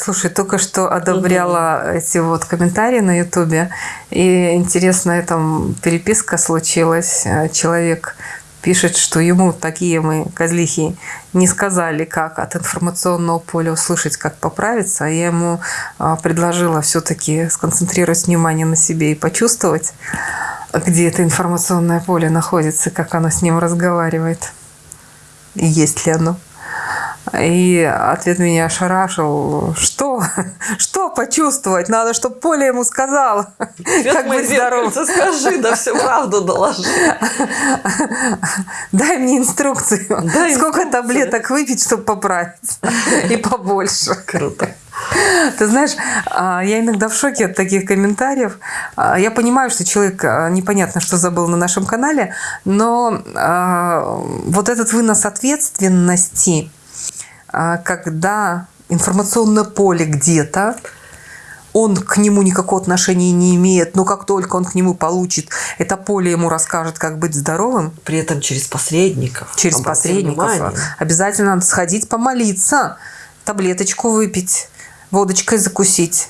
Слушай, только что одобряла угу. эти вот комментарии на Ютубе, и интересная там переписка случилась. Человек пишет, что ему такие мы, козлихи, не сказали, как от информационного поля услышать, как поправиться. А я ему а, предложила все-таки сконцентрировать внимание на себе и почувствовать, где это информационное поле находится, как оно с ним разговаривает, и есть ли оно. И ответ меня ошарашил. Что? Что почувствовать? Надо, чтобы Поля ему сказала. как быть здоров. Скажи, да всю правду доложи. Дай мне инструкцию. Дай Сколько инструкцию. таблеток выпить, чтобы поправиться. И побольше. Круто. Ты знаешь, а, я иногда в шоке от таких комментариев. А, я понимаю, что человек а, непонятно, что забыл на нашем канале, но вот этот вынос ответственности когда информационное поле где-то, он к нему никакого отношения не имеет, но как только он к нему получит, это поле ему расскажет, как быть здоровым. При этом через посредников. Через посредников. Внимание. Обязательно надо сходить помолиться, таблеточку выпить, водочкой закусить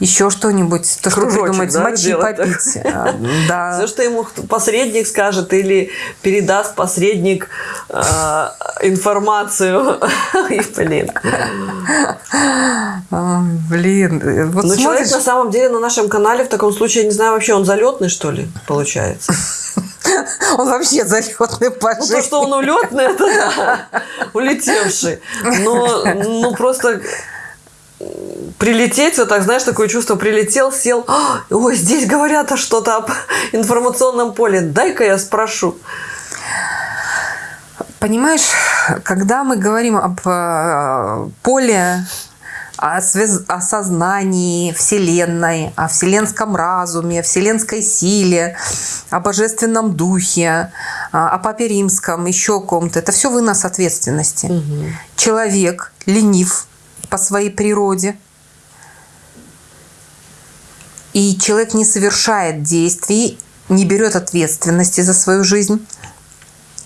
еще что-нибудь, то, что придумать, да, мочи попить. А, да. Все, что ему посредник скажет или передаст посредник э, информацию. И, блин. Блин. Вот Но смотришь... человек на самом деле на нашем канале в таком случае, я не знаю, вообще он залетный, что ли, получается? Он вообще залетный по Ну, то, что он улетный, это да, улетевший. Но, ну, просто прилететь, вот так, знаешь, такое чувство, прилетел, сел, «А, ой, здесь говорят а что-то об информационном поле, дай-ка я спрошу. Понимаешь, когда мы говорим об э, поле, о, связ... о сознании Вселенной, о вселенском разуме, о вселенской силе, о божественном духе, о папе римском, еще о ком-то, это все вынос ответственности. Угу. Человек ленив, по своей природе. И человек не совершает действий, не берет ответственности за свою жизнь.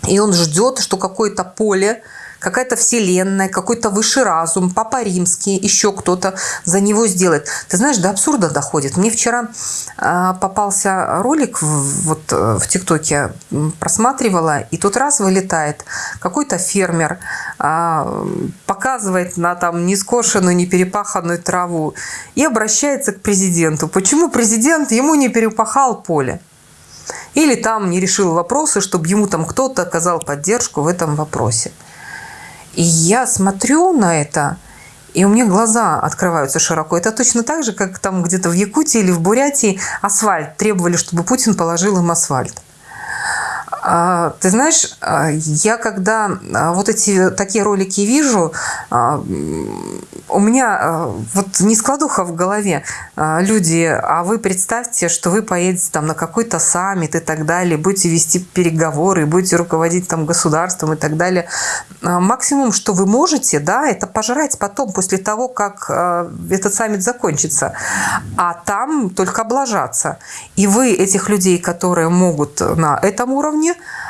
И он ждет, что какое-то поле какая-то вселенная, какой-то высший разум, Папа Римский, еще кто-то за него сделает. Ты знаешь, до абсурда доходит. Мне вчера а, попался ролик вот э, в ТикТоке, просматривала, и тут раз вылетает какой-то фермер, а, показывает на там нескошенную, не перепаханную траву и обращается к президенту. Почему президент ему не перепахал поле? Или там не решил вопросы, чтобы ему там кто-то оказал поддержку в этом вопросе. И я смотрю на это, и у меня глаза открываются широко. Это точно так же, как там где-то в Якутии или в Бурятии асфальт требовали, чтобы Путин положил им асфальт. А, ты знаешь, а, я когда а, вот эти такие ролики вижу, у меня вот не складуха в голове. Люди, а вы представьте, что вы поедете там на какой-то саммит и так далее, будете вести переговоры, будете руководить там государством и так далее. Максимум, что вы можете, да, это пожрать потом, после того, как этот саммит закончится. А там только облажаться. И вы этих людей, которые могут на этом уровне,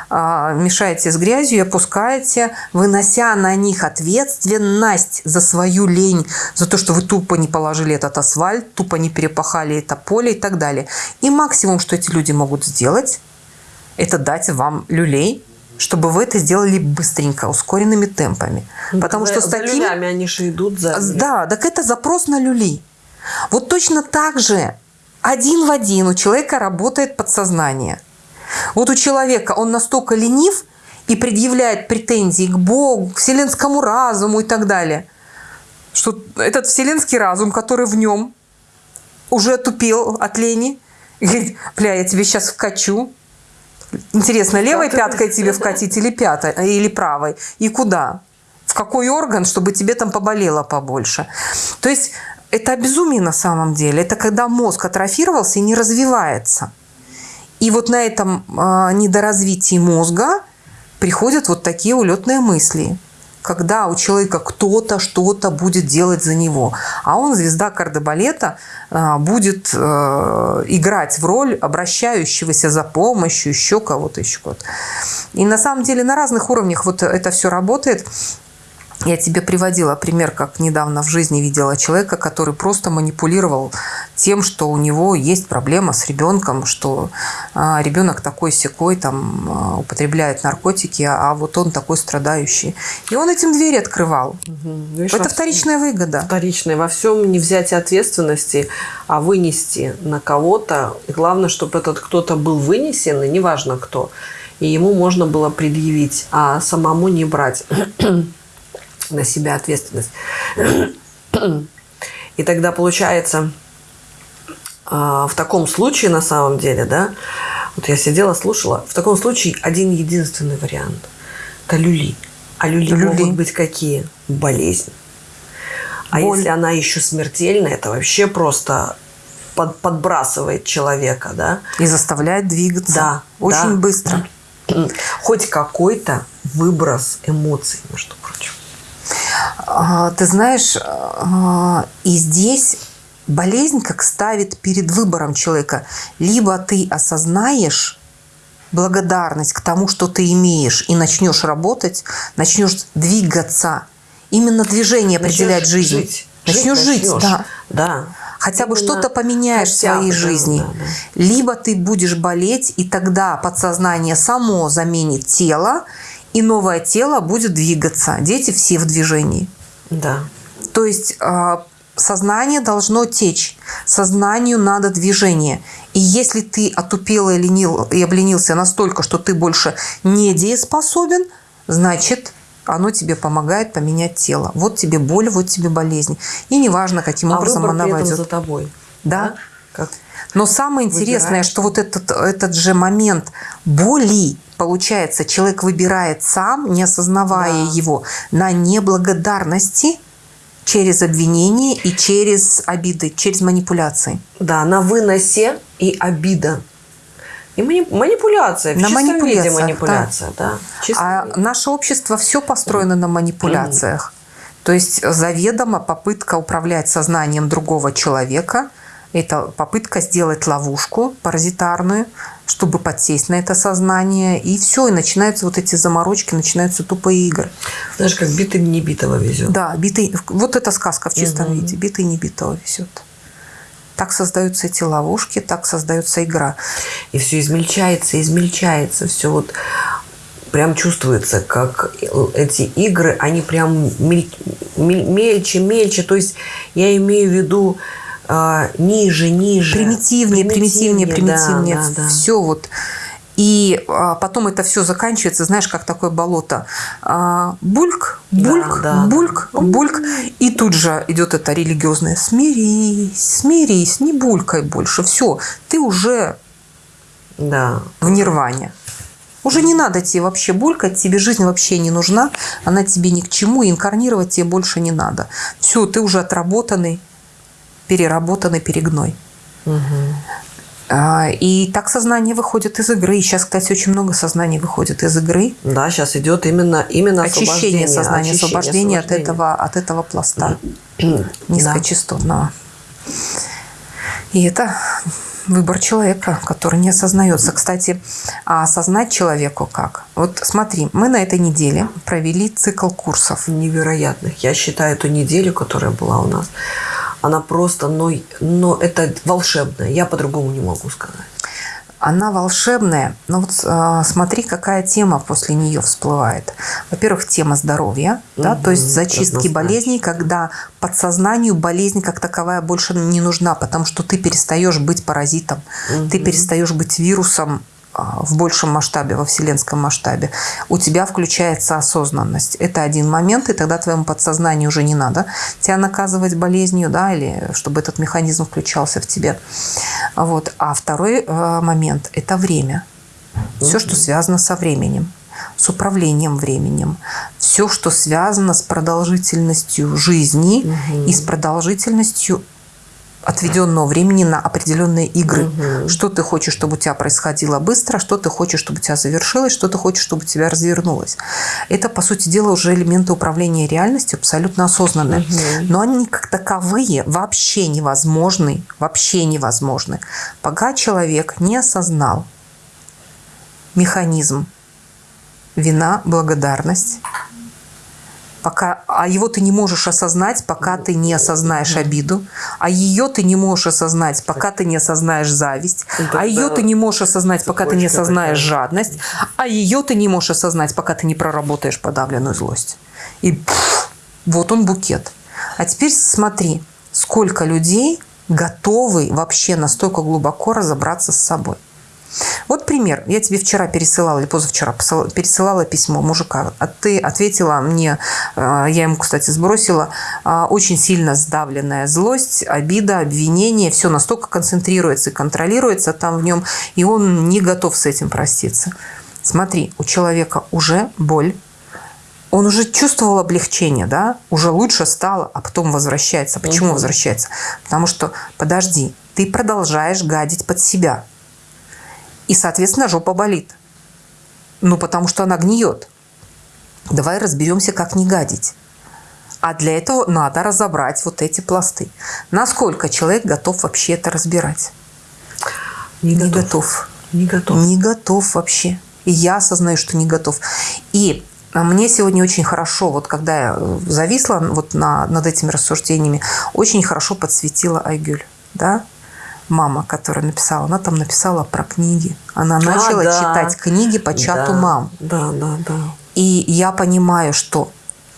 а, мешаете с грязью и опускаете, вынося на них ответственность за свою лень, за то, что вы тупо не положили этот асфальт, тупо не перепахали это поле и так далее. И максимум, что эти люди могут сделать, это дать вам люлей, чтобы вы это сделали быстренько, ускоренными темпами. Ну, Потому за, что с такими... За они же идут за... Да, так это запрос на люлей. Вот точно так же один в один у человека работает подсознание – вот у человека он настолько ленив и предъявляет претензии к Богу, к вселенскому разуму и так далее, что этот вселенский разум, который в нем уже тупел от лени, и говорит, бля, я тебе сейчас вкачу. Интересно, левой пяткой тебе вкатить или пятой, или правой? И куда? В какой орган, чтобы тебе там поболело побольше? То есть это безумие на самом деле. Это когда мозг атрофировался и не развивается. И вот на этом а, недоразвитии мозга приходят вот такие улетные мысли когда у человека кто-то что-то будет делать за него. А он, звезда кардебалета, а, будет э, играть в роль обращающегося за помощью, еще кого-то, еще кого-то. И на самом деле на разных уровнях вот это все работает. Я тебе приводила пример, как недавно в жизни видела человека, который просто манипулировал тем, что у него есть проблема с ребенком, что а, ребенок такой секой там а, употребляет наркотики, а вот он такой страдающий. И он этим двери открывал. Видишь, Это вторичная выгода. Вторичное. Во всем не взять ответственности, а вынести на кого-то. И главное, чтобы этот кто-то был вынесен, и неважно кто. И ему можно было предъявить, а самому не брать на себя ответственность. И тогда получается, а, в таком случае, на самом деле, да, вот я сидела, слушала, в таком случае один единственный вариант – это люли. А люли, Люли. могут быть какие? Болезнь. А Боль. если она еще смертельная, это вообще просто под- подбрасывает человека, да? И заставляет двигаться. Да, Очень да. быстро. Хоть какой-то выброс эмоций, между прочим. А, Ты знаешь, а, и здесь болезнь как ставит перед выбором человека. Либо ты осознаешь благодарность к тому, что ты имеешь, и начнешь работать, начнешь двигаться. Именно движение определяет Начнешь жизнь. жить. Начнешь жить, начнешь. да. Да. Хотя бы что-то поменяешь в своей бы, жизни. да, да. Либо ты будешь болеть, и тогда подсознание само заменит тело, и новое тело будет двигаться. Дети все в движении. Да. То есть а, сознание должно течь, сознанию надо движение. И если ты отупел и, ленил, и обленился настолько, что ты больше не дееспособен, значит, оно тебе помогает поменять тело. Вот тебе боль, вот тебе болезнь. И неважно, каким а образом она при этом войдет. за тобой. Да. Как? Но самое интересное, Выбираешь. что вот этот, этот же момент боли, получается, человек выбирает сам, не осознавая Да. его, на неблагодарности через обвинение и через обиды, через манипуляции. Да, на выносе и обида. И мани- манипуляция. В На чистом виде манипуляциях, манипуляция, да. Чистом А виде. наше общество все построено на манипуляциях. То есть заведомо попытка управлять сознанием другого человека – это попытка сделать ловушку паразитарную, чтобы подсесть на это сознание. И все, и начинаются вот эти заморочки, начинаются тупые игры. Знаешь, как битый не битого везет. Да, битый, вот эта сказка в чистом Мгм. виде. Битый не битого везет. Так создаются эти ловушки, так создается игра. И все измельчается, измельчается. Все вот прям чувствуется, как эти игры, они прям мель- мель- мельче, мельче. То есть я имею в виду а, ниже, ниже. примитивнее, примитивнее, да, примитивнее. да, да. Все вот. И а, потом это все заканчивается, знаешь, как такое болото. А, бульк, Да, бульк, да, бульк, да. бульк. И тут же идет это религиозное «смирись, смирись, не булькай больше». Все, ты уже Да. в нирване. Уже не надо тебе вообще булькать, тебе жизнь вообще не нужна, она тебе ни к чему, и инкарнировать тебе больше не надо. Все, ты уже отработанный, переработанный перегной. А, И так сознание выходит из игры. И сейчас, кстати, очень много сознаний выходит из игры. Да, сейчас идет именно, именно Очищение освобождение, сознания, очищение, освобождение от этого, от этого пласта Да. низкочастотного. И это выбор человека, который не осознается. Кстати, а осознать человеку как? Вот смотри, мы на этой неделе провели цикл курсов. невероятных. Я считаю эту неделю, которая была у нас, она просто, но, но это волшебная. Я по-другому не могу сказать. Она волшебная, но вот а, смотри, какая тема после нее всплывает. Во-первых, тема здоровья, да, то есть зачистки болезней, когда подсознанию болезнь как таковая больше не нужна, потому что ты перестаешь быть паразитом, ты перестаешь быть вирусом в большем масштабе, во вселенском масштабе. У тебя включается осознанность. Это один момент, и тогда твоему подсознанию уже не надо тебя наказывать болезнью, да, или чтобы этот механизм включался в тебе. Вот. А второй э, момент – это время. Все, что связано со временем, с управлением временем, все, что связано с продолжительностью жизни и с продолжительностью отведенного времени на определенные игры. Мгм. Что ты хочешь, чтобы у тебя происходило быстро, что ты хочешь, чтобы у тебя завершилось, что ты хочешь, чтобы у тебя развернулось. Это, по сути дела, уже элементы управления реальностью абсолютно осознанные. Но они как таковые вообще невозможны, вообще невозможны, пока человек не осознал механизм вина, благодарность пока, а его ты не можешь осознать, пока ты не осознаешь обиду, а ее ты не можешь осознать, пока ты не осознаешь зависть, а ее ты не можешь осознать, пока ты не осознаешь жадность, а ее ты не можешь осознать, пока ты не проработаешь подавленную злость. И пфф, вот он букет. А теперь смотри, сколько людей готовы вообще настолько глубоко разобраться с собой. Вот пример. Я тебе вчера пересылала, или позавчера пересылала письмо мужика. А ты ответила мне, э, я ему, кстати, сбросила, э, очень сильно сдавленная злость, обида, обвинение. Все настолько концентрируется и контролируется там в нем, и он не готов с этим проститься. Смотри, у человека уже боль, он уже чувствовал облегчение, да, уже лучше стало, а потом возвращается. Почему угу. возвращается? Потому что, подожди, ты продолжаешь гадить под себя. И, соответственно, жопа болит. Ну, потому что она гниет. Давай разберемся, как не гадить. А для этого надо разобрать вот эти пласты. Насколько человек готов вообще это разбирать? Не, не готов. Не готов. Не готов вообще. И я осознаю, что не готов. И а мне сегодня очень хорошо, вот когда я э, зависла вот на, над этими рассуждениями, очень хорошо подсветила Айгюль, да, мама, которая написала, она там написала про книги. Она а, начала да. читать книги по чату да, мам. Да, да, да. И я понимаю, что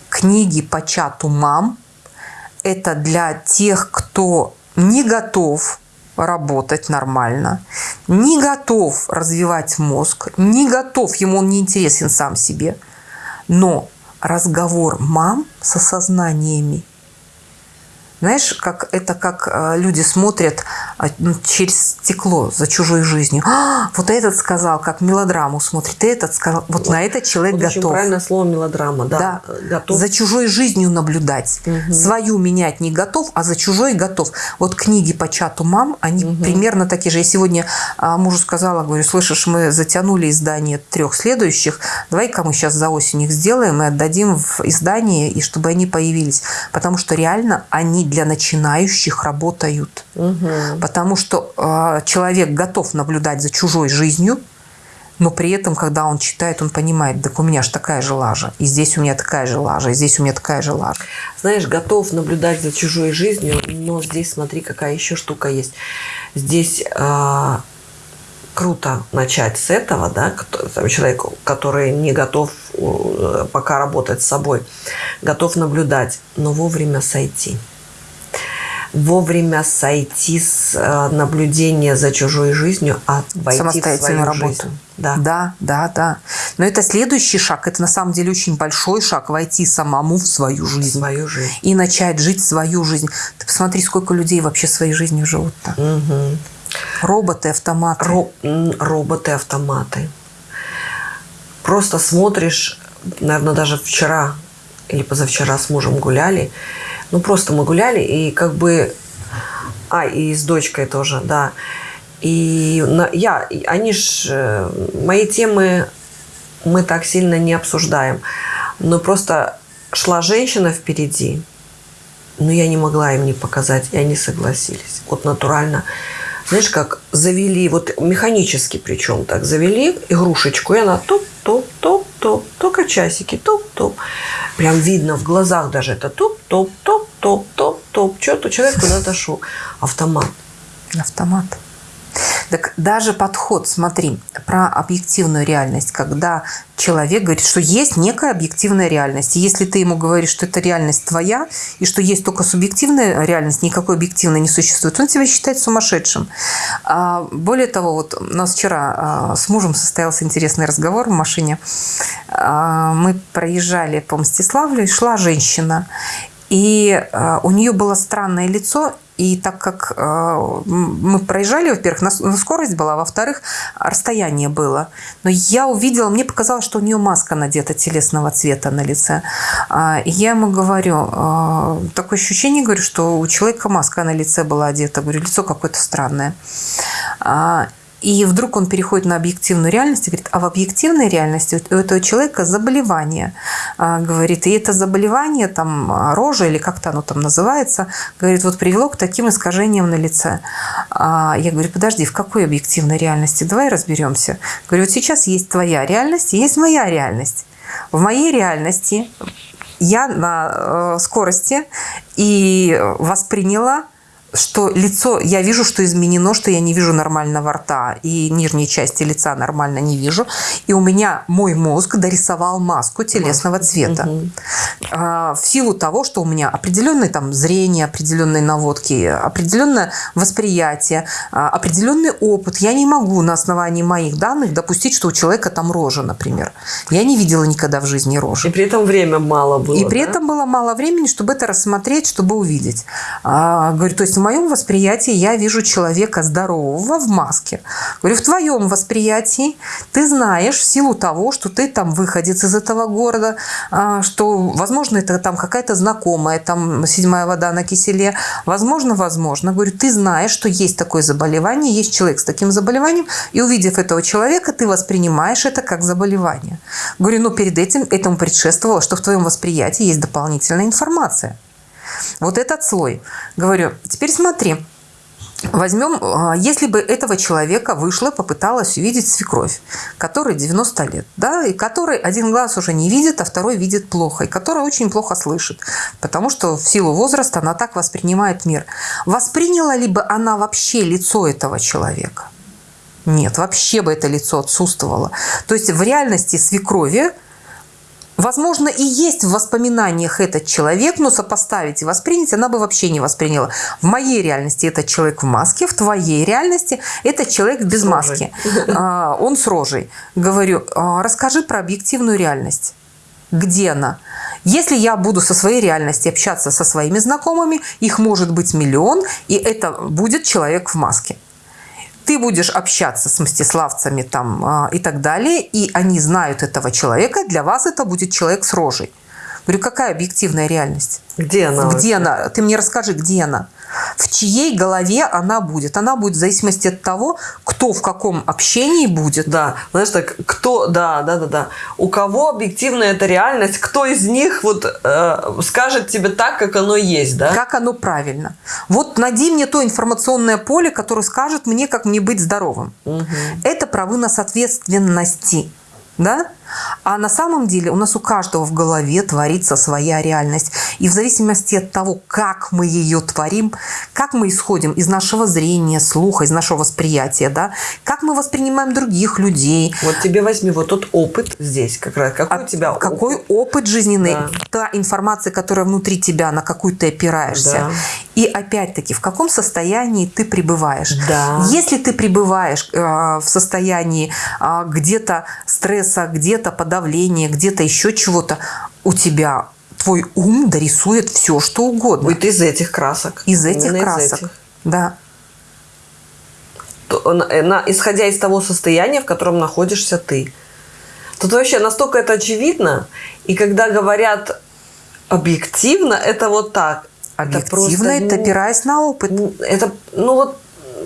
книги по чату мам – это для тех, кто не готов работать нормально, не готов развивать мозг, не готов, ему он не интересен сам себе – но разговор мам с осознаниями знаешь, как это как э, люди смотрят а, ну, через стекло за чужой жизнью. А, вот этот сказал, как мелодраму смотрит, и этот сказал. Вот, вот на это человек вот готов. правильное слово мелодрама, да. да. Готов. За чужой жизнью наблюдать. Угу. Свою менять не готов, а за чужой готов. Вот книги по чату мам, они угу. примерно такие же. Я сегодня а, мужу сказала, говорю, слышишь, мы затянули издание трех следующих, давай-ка мы сейчас за осень их сделаем и отдадим в издание, и чтобы они появились. Потому что реально они для начинающих работают. Угу. Потому что э, человек готов наблюдать за чужой жизнью, но при этом, когда он читает, он понимает, так у меня же такая же лажа, и здесь у меня такая же лажа, и здесь у меня такая же лажа. Знаешь, готов наблюдать за чужой жизнью, но здесь смотри, какая еще штука есть. Здесь э, круто начать с этого, да, человек, который не готов э, пока работать с собой, готов наблюдать, но вовремя сойти вовремя сойти с э, наблюдения за чужой жизнью, а войти в свою работу. Жизнь. Да. да, да, да. Но это следующий шаг. Это на самом деле очень большой шаг войти самому в свою жизнь. В свою жизнь. И начать жить свою жизнь. Ты посмотри, сколько людей вообще своей жизнью живут-то. Угу. Роботы, автоматы. Ро роботы, автоматы. Просто смотришь, наверное, даже вчера или позавчера с мужем гуляли, ну, просто мы гуляли, и как бы... А, и с дочкой тоже, да. И я, они ж... Э, мои темы мы так сильно не обсуждаем. Но просто шла женщина впереди, но я не могла им не показать, и они согласились. Вот натурально. Знаешь, как завели, вот механически причем так, завели игрушечку, и она топ-топ-топ-топ, только часики, топ-топ. Прям видно в глазах даже это топ-топ-топ-топ-топ-топ. Что-то человек куда-то шел. Автомат. Автомат. Так даже подход, смотри, про объективную реальность, когда человек говорит, что есть некая объективная реальность. И если ты ему говоришь, что это реальность твоя, и что есть только субъективная реальность, никакой объективной не существует, он тебя считает сумасшедшим. А более того, вот у нас вчера а, с мужем состоялся интересный разговор в машине. А, мы проезжали по Мстиславлю, и шла женщина. И у нее было странное лицо, и так как э, мы проезжали, во-первых, на, на скорость была, во-вторых, расстояние было. Но я увидела, мне показалось, что у нее маска надета телесного цвета на лице. И я ему говорю, э, такое ощущение, говорю, что у человека маска на лице была одета. Говорю, лицо какое-то странное. И вдруг он переходит на объективную реальность и говорит, а в объективной реальности у этого человека заболевание. А, говорит, и это заболевание, там, рожа или как-то оно там называется, говорит, вот привело к таким искажениям на лице. А, я говорю, подожди, в какой объективной реальности? Давай разберемся. Говорю, вот сейчас есть твоя реальность есть моя реальность. В моей реальности я на э, скорости и восприняла что лицо, я вижу, что изменено, что я не вижу нормального рта, и нижней части лица нормально не вижу. И у меня мой мозг дорисовал маску телесного цвета. Угу. А, в силу того, что у меня определенное там зрение, определенные наводки, определенное восприятие, а, определенный опыт. Я не могу на основании моих данных допустить, что у человека там рожа, например. Я не видела никогда в жизни рожи. И при этом время мало было. И при да? этом было мало времени, чтобы это рассмотреть, чтобы увидеть. А, говорю, то есть моем восприятии я вижу человека здорового в маске. Говорю, в твоем восприятии ты знаешь в силу того, что ты там выходец из этого города, а, что, возможно, это там какая-то знакомая, там седьмая вода на киселе. Возможно, возможно. Говорю, ты знаешь, что есть такое заболевание, есть человек с таким заболеванием, и увидев этого человека, ты воспринимаешь это как заболевание. Говорю, ну перед этим этому предшествовало, что в твоем восприятии есть дополнительная информация. Вот этот слой. Говорю, теперь смотри, Возьмем, а, если бы этого человека вышла, попыталась увидеть свекровь, которой 90 лет, да, и который один глаз уже не видит, а второй видит плохо, и которая очень плохо слышит, потому что в силу возраста она так воспринимает мир. Восприняла ли бы она вообще лицо этого человека? Нет, вообще бы это лицо отсутствовало. То есть в реальности свекрови Возможно, и есть в воспоминаниях этот человек, но сопоставить и воспринять она бы вообще не восприняла. В моей реальности этот человек в маске, в твоей реальности этот человек без с маски. А, он с рожей. Говорю, «А, расскажи про объективную реальность. Где она? Если я буду со своей реальности общаться со своими знакомыми, их может быть миллион, и это будет человек в маске ты будешь общаться с мстиславцами там а, и так далее, и они знают этого человека, для вас это будет человек с рожей. Говорю, какая объективная реальность? Где она? Где вообще? она? Ты мне расскажи, где она? В чьей голове она будет. Она будет в зависимости от того, кто в каком общении будет. Да, знаешь, так, кто, да, да, да, да. У кого объективная эта реальность, кто из них вот э, скажет тебе так, как оно есть, да? Как оно правильно. Вот найди мне то информационное поле, которое скажет мне, как мне быть здоровым. Угу. Это про вынос ответственности. Да? А на самом деле у нас у каждого в голове творится своя реальность. И в зависимости от того, как мы ее творим, как мы исходим из нашего зрения, слуха, из нашего восприятия, да, как мы воспринимаем других людей. Вот тебе возьми вот тот опыт здесь как раз. Какой а у тебя Какой опыт, опыт жизненный, да. та информация, которая внутри тебя, на какую ты опираешься. Да. И опять-таки, в каком состоянии ты пребываешь. Да. Если ты пребываешь э, в состоянии э, где-то стресса, где-то где-то подавление, где-то еще чего-то, у тебя твой ум дорисует все, что угодно. Будет из этих красок. Из этих Именно красок, из этих. да. То, на, на, исходя из того состояния, в котором находишься ты. Тут вообще настолько это очевидно, и когда говорят объективно, это вот так. Объективно, это, просто, это опираясь на опыт. Это, ну вот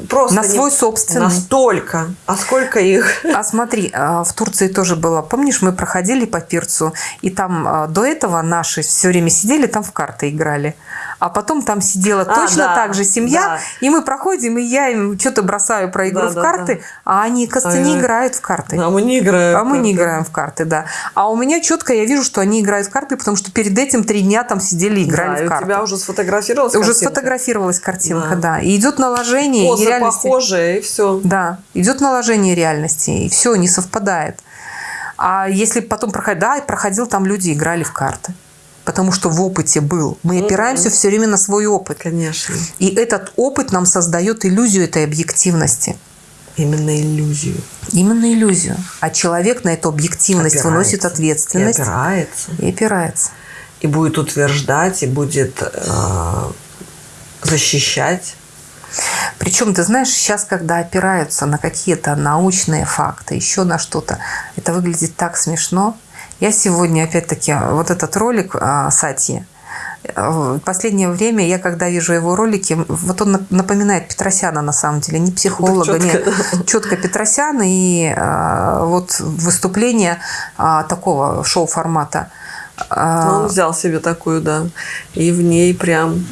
просто на свой собственный. Настолько. А сколько их? А смотри, а, в Турции тоже было. Помнишь, мы проходили по Пирцу, и там а, до этого наши все время сидели, там в карты играли а потом там сидела а, точно да, так же семья, да. и мы проходим, и я им что-то бросаю про игру да, в да, карты, да. а они, кажется, не играют в карты. А мы не играем. А мы не играем в карты, да. А у меня четко я вижу, что они играют в карты, потому что перед этим три дня там сидели и играли да, в карты. у тебя уже сфотографировалась Уже картинка? сфотографировалась картинка, да. да. И идет наложение Поза и реальности. похожая, и все. Да, идет наложение реальности, и все, не совпадает. А если потом проходить, да, проходил, там люди играли в карты потому что в опыте был. Мы опираемся все время на свой опыт. Конечно. И этот опыт нам создает иллюзию этой объективности. Именно иллюзию. Именно иллюзию. А человек на эту объективность опирается. выносит ответственность. И опирается. И опирается. И будет утверждать, и будет э, защищать. Причем, ты знаешь, сейчас, когда опираются на какие-то научные факты, еще на что-то, это выглядит так смешно. Я сегодня, опять-таки, вот этот ролик а, Сати, в последнее время я, когда вижу его ролики, вот он напоминает Петросяна на самом деле, не психолога, четко, не четко Петросяна и а, вот выступление а, такого шоу-формата. А, он взял себе такую, да, и в ней прям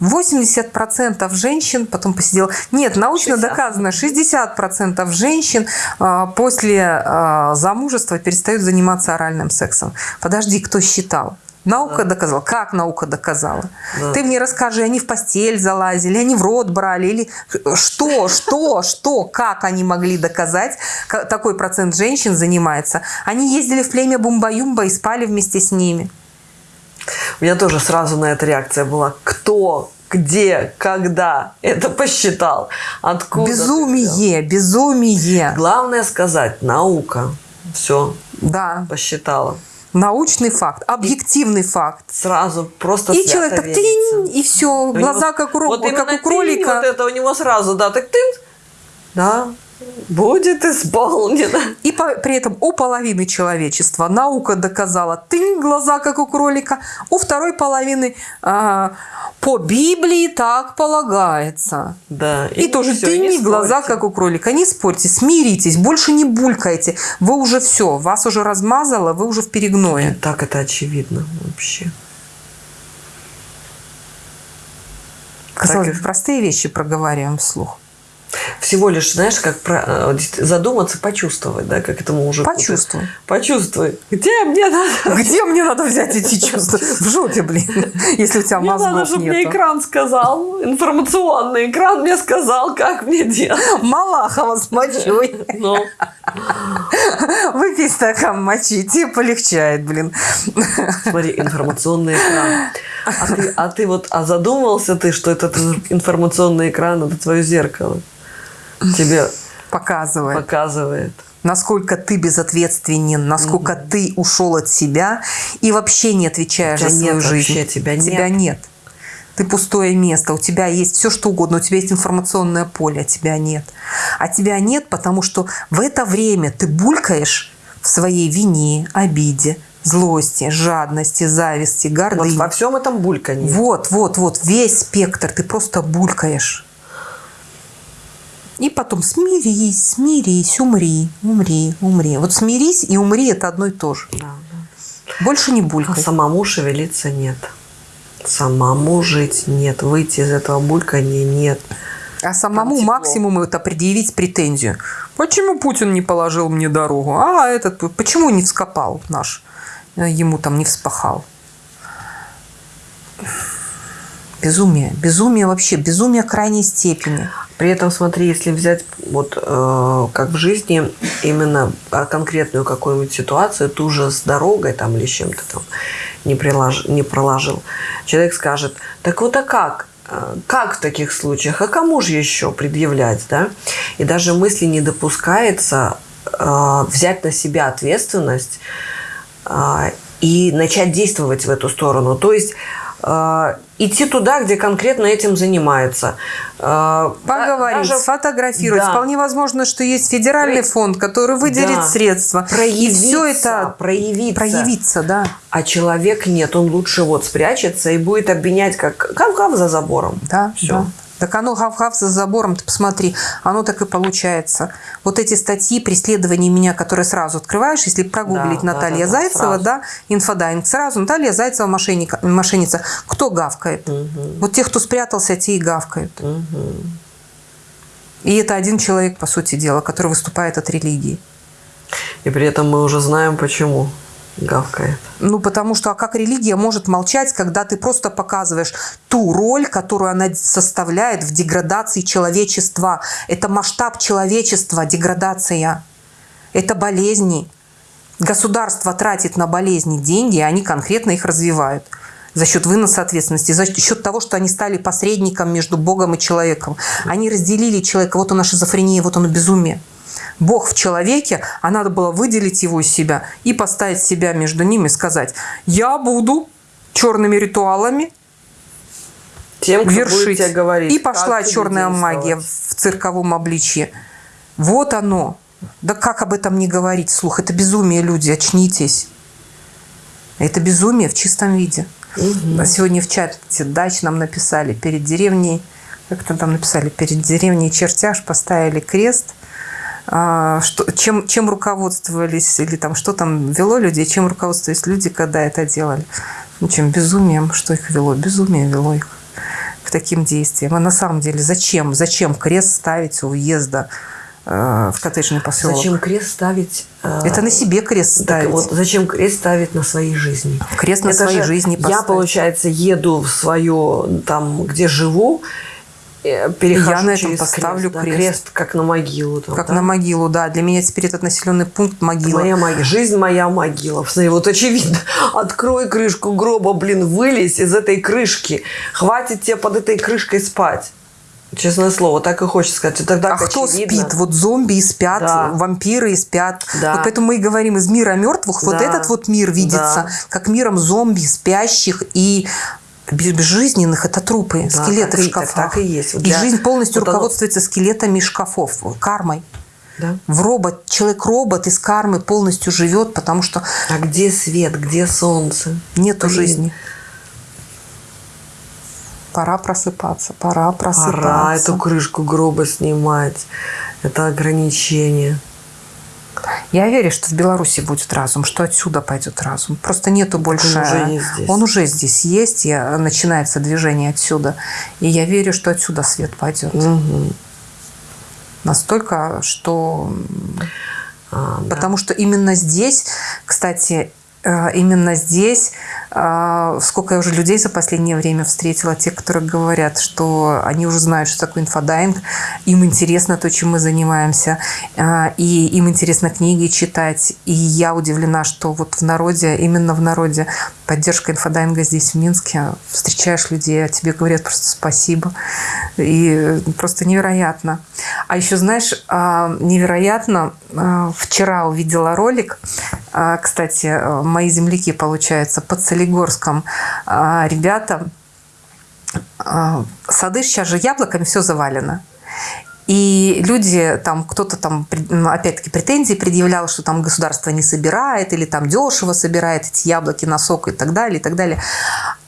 80% женщин, потом посидела... Нет, научно 60. доказано, 60% женщин а, после а, замужества перестают заниматься оральным сексом. Подожди, кто считал? Наука Да. доказала. Как наука доказала? Да. Ты мне расскажи, они в постель залазили, они в рот брали, или что, что, что, как они могли доказать, ка- такой процент женщин занимается. Они ездили в племя Бумба-Юмба и спали вместе с ними. У меня тоже сразу на это реакция была. Кто, где, когда это посчитал? Откуда? безумие, безумие. Главное сказать, наука. Все, Да, посчитала. научный факт, объективный факт. Сразу просто И человек так верится. тынь, и все, У глаза него- как у, вот как у кролика. Вот это у него сразу, да, так тынь. Да, будет исполнено. И по- при этом у половины человечества наука доказала тынь, глаза как у кролика, у второй половины а, по Библии так полагается. Да. И, тоже всё, тынь, не и глаза спорьте. как у кролика. Не спорьте, смиритесь, больше не булькайте. Вы уже все, вас уже размазало, вы уже в перегное. Так это очевидно вообще. Казалось и- бы, простые вещи проговариваем вслух. Всего лишь, знаешь, как про, э, задуматься, почувствовать, да, как этому уже. Почувствуй. Почувствуй. Где мне надо? Где мне надо взять эти чувства? В жопе, блин, если у тебя Мне надо, мозгов чтобы мне экран сказал, информационный экран мне сказал, как мне делать. Малахова с мочой. Ну, Выпей стакан мочи, тебе полегчает, блин. смотри, информационный экран. А ты, а ты вот, а задумывался ты, что этот информационный экран это твое зеркало? Тебе Показывает, показывает. насколько ты безответственен, насколько ты ушел от себя и вообще не отвечаешь Тебя за свою нет жизнь. вообще, тебя нет. Тебя нет. Ты пустое место, у тебя есть все что угодно, у тебя есть информационное поле, а тебя нет. А тебя нет, потому что в это время ты булькаешь в своей вине, обиде, злости, жадности, зависти, Вот гордыне. во всем этом бульканье. Вот, вот, вот, весь спектр, ты просто булькаешь. И потом смирись, смирись, умри, умри, умри. Вот смирись и умри – это одно и то же. Да, Больше не А булькай. самому шевелиться нет. Самому жить нет. Выйти из этого бульканья нет. А самому тепло. максимум это предъявить претензию. Почему Путин не положил мне дорогу? А этот, почему не вскопал наш? Э, Ему там не вспахал. Безумие. Безумие вообще. Безумие крайней степени. При этом, смотри, если взять вот э, как в жизни именно а, конкретную какую-нибудь ситуацию, ту же с дорогой там или чем-то там не, прилож, не проложил, человек скажет, так вот а как? Э, Как в таких случаях? А кому же еще предъявлять, да? И даже мысли не допускается э, взять на себя ответственность а, и начать действовать в эту сторону. То есть э, идти туда, где конкретно этим занимаются. Э, Поговорить, даже сфотографировать. Да. Вполне возможно, что есть федеральный Про- фонд, который выделит Да. средства. И проявиться, все это проявиться. проявиться, да. А человек нет, он лучше вот спрячется и будет обвинять, как гав-гав за забором. Да, Всё. да. Так оно гав-гав за забором, ты посмотри, оно так и получается. Вот эти статьи преследования меня, которые сразу открываешь, если прогуглить Да, Наталья да, да, Зайцева, сразу. да, инфодайинг, сразу Наталья Зайцева мошенника, мошенница. Кто гавкает? Вот те, кто спрятался, те и гавкают. И это один человек, по сути дела, который выступает от религии. И при этом мы уже знаем, почему гавкает. Ну, потому что а как религия может молчать, когда ты просто показываешь ту роль, которую она составляет в деградации человечества. Это масштаб человечества, деградация. Это болезни. Государство тратит на болезни деньги, и они конкретно их развивают за счет выноса ответственности, за счет того, что они стали посредником между Богом и человеком. Они разделили человека. Вот она шизофрения, вот оно безумие. Бог в человеке, а надо было выделить его из себя и поставить себя между ними и сказать, я буду черными ритуалами Тем, кто вершить. говорить. И как пошла черная магия в цирковом обличье. Вот оно. Да как об этом не говорить вслух? Это безумие, люди, очнитесь. Это безумие в чистом виде. А Сегодня в чате дач нам написали перед деревней, как-то там написали, перед деревней чертяж поставили крест, что, чем, чем руководствовались, или там что там вело людей, чем руководствовались люди, когда это делали. Ну, чем безумием, что их вело? Безумие вело их. к таким действиям. А на самом деле зачем? Зачем крест ставить у въезда э, в коттеджный поселок? Зачем крест ставить? э, Это на себе крест так ставить. вот, зачем крест ставить на своей жизни? Крест на Это своей же жизни Я, поставить. получается, еду в свое, там, где живу, перехожу Я на этом поставлю да, крест. крест, как на могилу. там, Как да? на могилу, да. Для меня теперь этот населенный пункт могила. Моя могила. Жизнь моя могила. Смотри, вот очевидно. Открой крышку гроба, блин, вылезь из этой крышки. Хватит тебе под этой крышкой спать. Честное слово, так и хочется сказать. Так А кто очевидно. спит? Вот зомби и спят, Да. вампиры и спят. Да. Вот поэтому мы и говорим из мира мертвых. Вот Да. этот вот мир видится Да. как миром зомби, спящих и безжизненных. Это трупы, Да, скелеты так в и- так- шкафах. так и есть. Вот и жизнь полностью оно- руководствуется скелетами шкафов, кармой. Да? В робот, человек-робот из кармы полностью живет, потому что А где свет, где солнце? нету Блин. жизни. Пора просыпаться, пора просыпаться. Пора эту крышку гроба снимать. Это ограничение. Я верю, что в Беларуси будет разум, что отсюда пойдет разум. Просто нету больше... уже есть здесь. Он уже здесь есть, и начинается движение отсюда. И я верю, что отсюда свет пойдет. Мгм. Настолько, что... А, да. Потому что именно здесь, кстати, именно здесь, э, сколько я уже людей за последнее время встретила, те, которые говорят, что они уже знают, что такое инфодайинг, им интересно то, чем мы занимаемся, э, и им интересно книги читать. И я удивлена, что вот в народе, именно в народе, поддержка инфодайинга здесь, в Минске, встречаешь людей, а тебе говорят просто спасибо. И просто невероятно. А еще, знаешь, невероятно, вчера увидела ролик, кстати, мои земляки, получается, под Солигорском а, ребята, а, сады сейчас же яблоками все завалено. И люди, там кто-то там, ну, опять-таки, претензии предъявлял, что там государство не собирает, или там дешево собирает эти яблоки на сок и так далее, и так далее.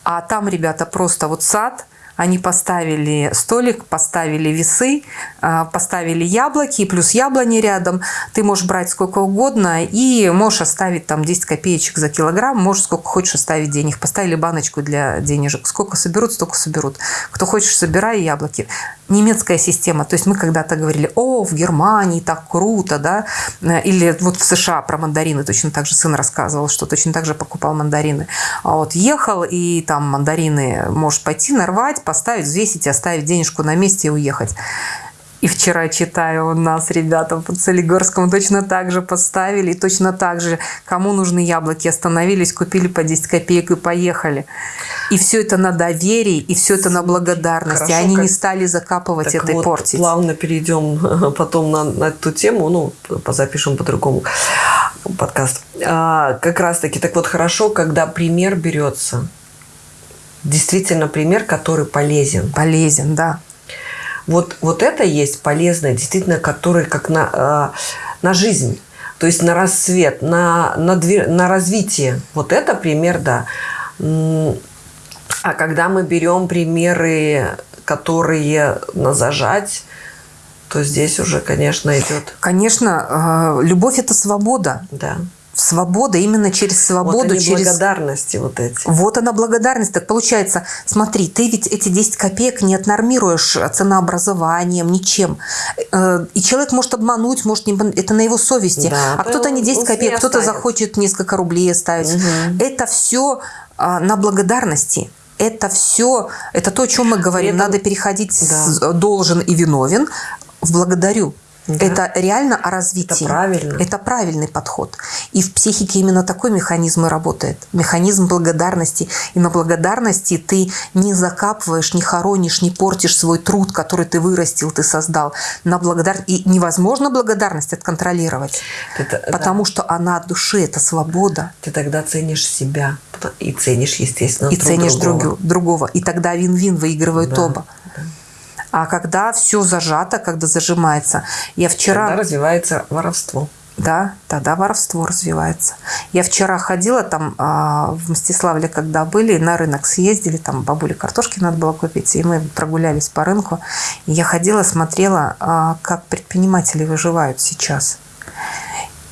А там, ребята, просто вот сад, они поставили столик, поставили весы, а, поставили яблоки, плюс яблони рядом. Ты можешь брать сколько угодно и можешь оставить там 10 копеечек за килограмм, можешь сколько хочешь оставить денег. Поставили баночку для денежек. Сколько соберут, столько соберут. Кто хочешь, собирай яблоки. Немецкая система. То есть мы когда-то говорили, о, в Германии так круто, да, или вот в США про мандарины точно так же сын рассказывал, что точно так же покупал мандарины. А вот ехал, и там мандарины можешь пойти нарвать, поставить, взвесить, оставить денежку на месте и уехать. И вчера читаю у нас ребята под Солигорском точно так же поставили, и точно так же, кому нужны яблоки, остановились, купили по 10 копеек и поехали. И все это на доверии, и все это на благодарности. Хорошо, Они как- не стали закапывать Так это и вот, портить. плавно перейдем потом на, на эту тему, ну, запишем по-другому подкаст. А, как раз-таки, так вот, хорошо, когда пример берется, действительно пример, который полезен. Полезен, да. Вот, вот это есть полезное, действительно, который как на, э, на жизнь, то есть на рассвет, на, на, две- на развитие. Вот это пример, да. А когда мы берем примеры, которые на зажать, то здесь уже, конечно, идет, Конечно, э, любовь – это свобода. да. Свобода именно через Вот свободу, они через... благодарности вот эти. Вот она благодарность. Так получается, смотри, ты ведь эти 10 копеек не отнормируешь ценообразованием, ничем. Э, И человек может обмануть, может не. Это на его совести. Да, а то кто-то не 10 он копеек, кто-то захочет несколько рублей оставить. Мгм. Это все на благодарности. Это все, это то, о чем мы говорим. этом- Надо переходить Да. с должен и виновен в благодарю. Да. Это реально о развитии. Это правильно. Это правильный подход. И в психике именно такой механизм и работает. Механизм благодарности. И на благодарности ты не закапываешь, не хоронишь, не портишь свой труд, который ты вырастил, ты создал. На благодар... И невозможно благодарность отконтролировать. Это- да. потому что она от души, это свобода. Ты тогда ценишь себя и ценишь, естественно, и ценишь другого. другу- другого. И тогда вин-вин выигрывают Да, оба. А когда все зажато, когда зажимается. Я вчера... Тогда развивается воровство. Да, тогда воровство развивается. Я вчера ходила там а, в Мстиславле, когда были, на рынок съездили, там бабуле картошки надо было купить, и мы прогулялись по рынку. И я ходила, смотрела, а, как предприниматели выживают сейчас.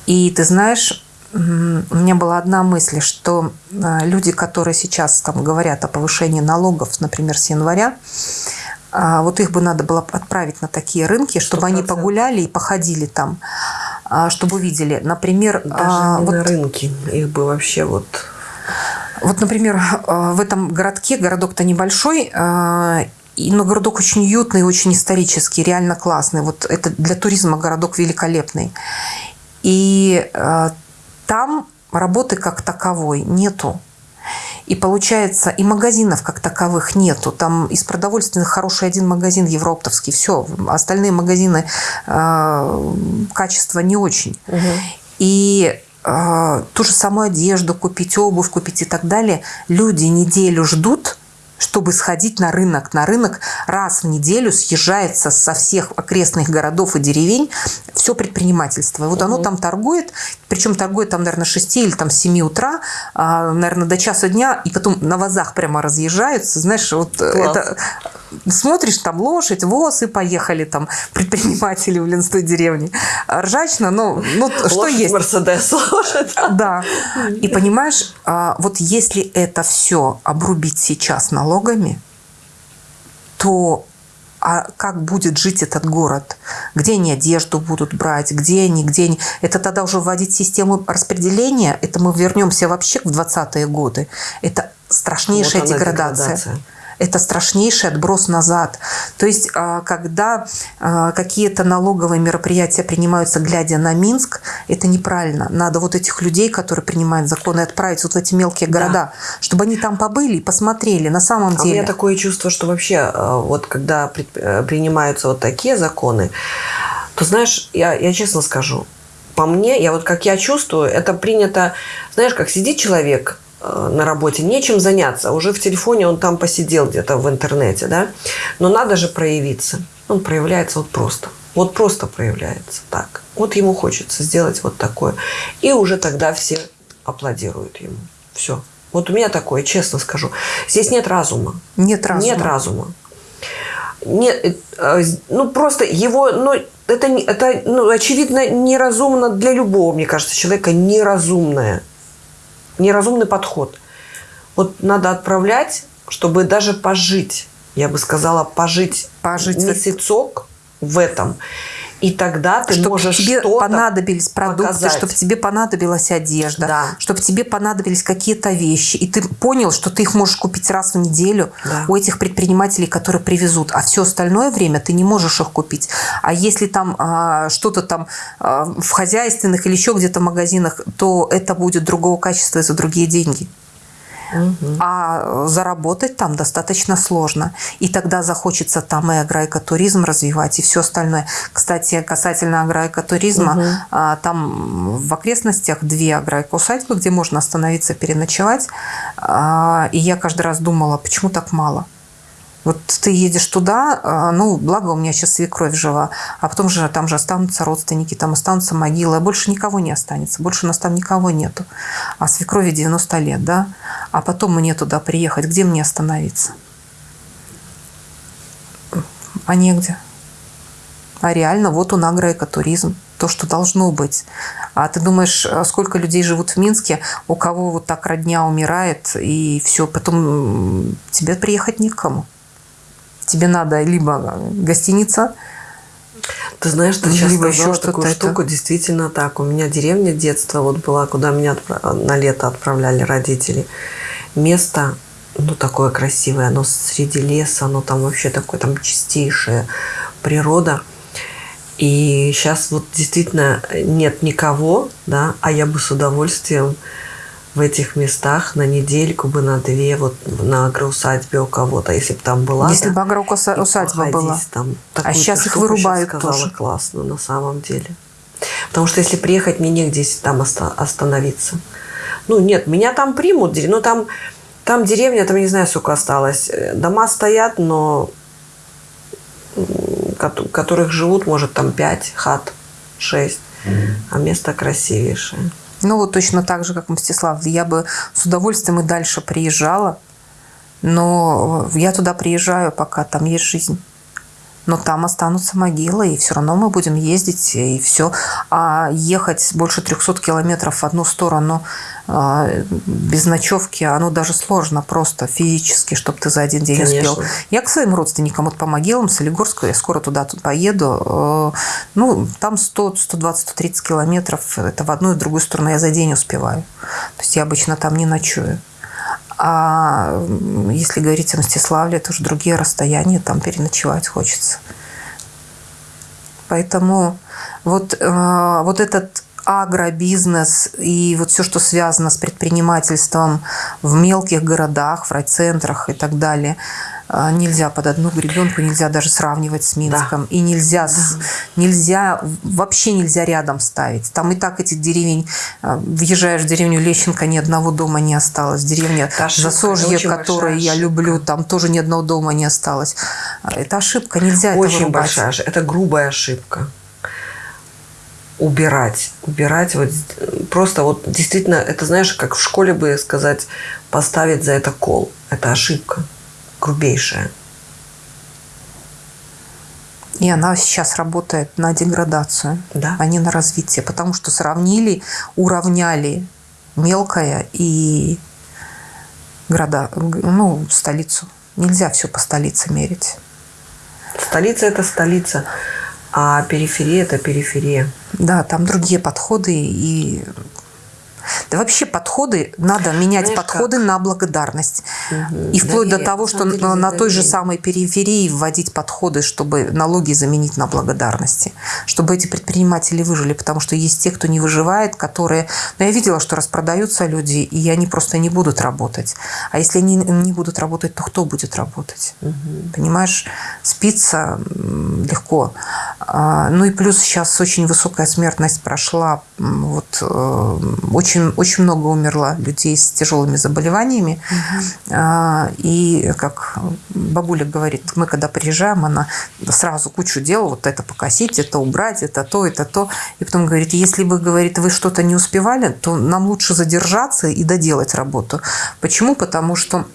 И ты знаешь, у меня была одна мысль, что а, люди, которые сейчас там говорят о повышении налогов, например, с января, вот их бы надо было отправить на такие рынки, чтобы они 100%. погуляли и походили там, а, чтобы увидели. Например, Даже а, не вот на рынке. Их бы вообще вот... Вот, например, в этом городке, городок-то небольшой, но городок очень уютный, очень исторический, реально классный. Вот это для туризма городок великолепный. И там работы как таковой нету. И получается, и магазинов как таковых нету. Там из продовольственных хороший один магазин Европтовский. Все, остальные магазины э, качества не очень. И э, ту же самую одежду купить, обувь купить и так далее. Люди неделю ждут, чтобы сходить на рынок. На рынок раз в неделю съезжается со всех окрестных городов и деревень все предпринимательство. И вот оно там торгует, причем торгует там, наверное, с 6 или там с 7 утра, а, наверное, до часа дня, и потом на вазах прямо разъезжаются. Знаешь, вот э, Класс. это смотришь, там лошадь, воз, и поехали там предприниматели в Ленской деревне. Ржачно, но ну, что Лошадь, есть. Мерседес, лошадь. Да. И понимаешь, а, вот если это все обрубить сейчас налогами, то а как будет жить этот город? Где они одежду будут брать? Где они? Где они? Это тогда уже вводить систему распределения? Это мы вернемся вообще в 20-е годы. Это страшнейшая Вот деградация. деградация. Это страшнейший отброс назад. То есть, а, когда а, какие-то налоговые мероприятия принимаются, глядя на Минск, это неправильно. Надо вот этих людей, которые принимают законы, отправить вот в эти мелкие города, чтобы они там побыли и посмотрели на самом А у деле. меня такое чувство, что вообще, э, вот когда э, принимаются вот такие законы, то знаешь, я, я честно скажу, по мне, я вот как я чувствую, это принято, знаешь, как сидит человек на работе, нечем заняться, уже в телефоне он там посидел где-то в интернете, да, но надо же проявиться. Он проявляется вот просто. Вот просто проявляется так. Вот ему хочется сделать вот такое. И уже тогда все аплодируют ему. Все. Вот у меня такое, честно скажу. Здесь нет разума. Нет разума. Нет разума. Нет, э, э, ну просто его, ну это, это ну, очевидно неразумно для любого, мне кажется, человека неразумное, неразумный подход. Вот надо отправлять, чтобы даже пожить, я бы сказала, пожить, Пожить месяцок в этом, и тогда ты чтобы можешь тебе что-то понадобились продукты, показать. чтобы тебе понадобилась одежда, Да. чтобы тебе понадобились какие-то вещи, и ты понял, что ты их можешь купить раз в неделю Да. у этих предпринимателей, которые привезут, а все остальное время ты не можешь их купить. А если там а, что-то там а, в хозяйственных или еще где-то магазинах, то это будет другого качества и за другие деньги. А заработать там достаточно сложно. И тогда захочется там и агроэкотуризм развивать, и все остальное. Кстати, касательно агроэкотуризма, а, там в окрестностях две агроэкоусадьбы, где можно остановиться, переночевать. А, И я каждый раз думала, почему так мало? Вот ты едешь туда, а, ну, благо у меня сейчас свекровь жива, а потом же там же останутся родственники, там останутся могилы, а больше никого не останется, больше у нас там никого нету. А свекрови 90 лет, да? А потом мне туда приехать, где мне остановиться? А негде. А реально, вот он агроэкотуризм, то, что должно быть. А ты думаешь, а сколько людей живут в Минске, у кого вот так родня умирает, и все, потом тебе приехать некому. Тебе надо либо гостиница, Ты знаешь, ты сейчас Либо сказала еще такую что-то это. штуку, действительно так. У меня деревня детства вот была, куда меня отпра- на лето отправляли родители. Место, ну, такое красивое, оно среди леса, оно там вообще такое, там чистейшая природа. И сейчас вот действительно нет никого, да, а я бы с удовольствием в этих местах на недельку бы, на две, вот на агроусадьбе у кого-то, если бы там была. если да, бы агроусадьба была. Там. Щас ты их вырубают сказала тоже. классно на самом деле. Потому что если приехать, мне негде там оста- остановиться. Ну, нет, меня там примут. дерев- Ну, там, там деревня, там, я не знаю, сколько осталось. Э, Дома стоят, но которых живут, может, там пять хат, шесть. А место красивейшее. Ну, вот точно так же, как Мстислав. Я бы с удовольствием и дальше приезжала, но я туда приезжаю, пока там есть жизнь. Но там останутся могилы, и все равно мы будем ездить, и все. А ехать больше 300 километров в одну сторону э, без ночевки, оно даже сложно просто физически, чтобы ты за один день Конечно. успел. Я к своим родственникам вот по могилам Солигорску, я скоро туда тут поеду. Э, ну, там 100, 120, 130 километров, это в одну и в другую сторону я за день успеваю. То есть я обычно там не ночую. А если говорить о Мстиславле, это уже другие расстояния, там переночевать хочется. Поэтому вот, э, вот этот агробизнес и вот все, что связано с предпринимательством в мелких городах, в райцентрах и так далее – а, нельзя под одну гребенку, нельзя даже сравнивать с Минском. Да. И нельзя, да. нельзя, вообще нельзя рядом ставить. Там и так этих деревень, а, въезжаешь в деревню Лещенко, ни одного дома не осталось. Деревня Засожье, которую я люблю, там тоже ни одного дома не осталось. А, это ошибка, нельзя Очень это большая ошибка. Это грубая ошибка убирать, убирать вот просто вот действительно это знаешь как в школе бы сказать поставить за это кол, это ошибка грубейшая. И она сейчас работает на деградацию, да. а не на развитие, потому что сравнили, уравняли мелкое и города, ну, столицу. Нельзя все по столице мерить. Столица – это столица, а периферия – это периферия. Да, там другие подходы и да вообще подходы, надо менять Знаешь, подходы как? на благодарность. Угу. И вплоть Доверие. до того, что на, на той же самой периферии вводить подходы, чтобы налоги заменить на благодарности. Чтобы эти предприниматели выжили. Потому что есть те, кто не выживает, которые... Но ну, я видела, что распродаются люди, и они просто не будут работать. А если они не будут работать, то кто будет работать? Угу. Понимаешь? Спиться легко. А, ну и плюс сейчас очень высокая смертность прошла. Вот э, очень очень, много умерло людей с тяжелыми заболеваниями. Угу. И, как бабуля говорит, мы когда приезжаем, она сразу кучу дел, вот это покосить, это убрать, это то, это то. И потом говорит, если вы, говорит, вы что-то не успевали, то нам лучше задержаться и доделать работу. Почему? Потому что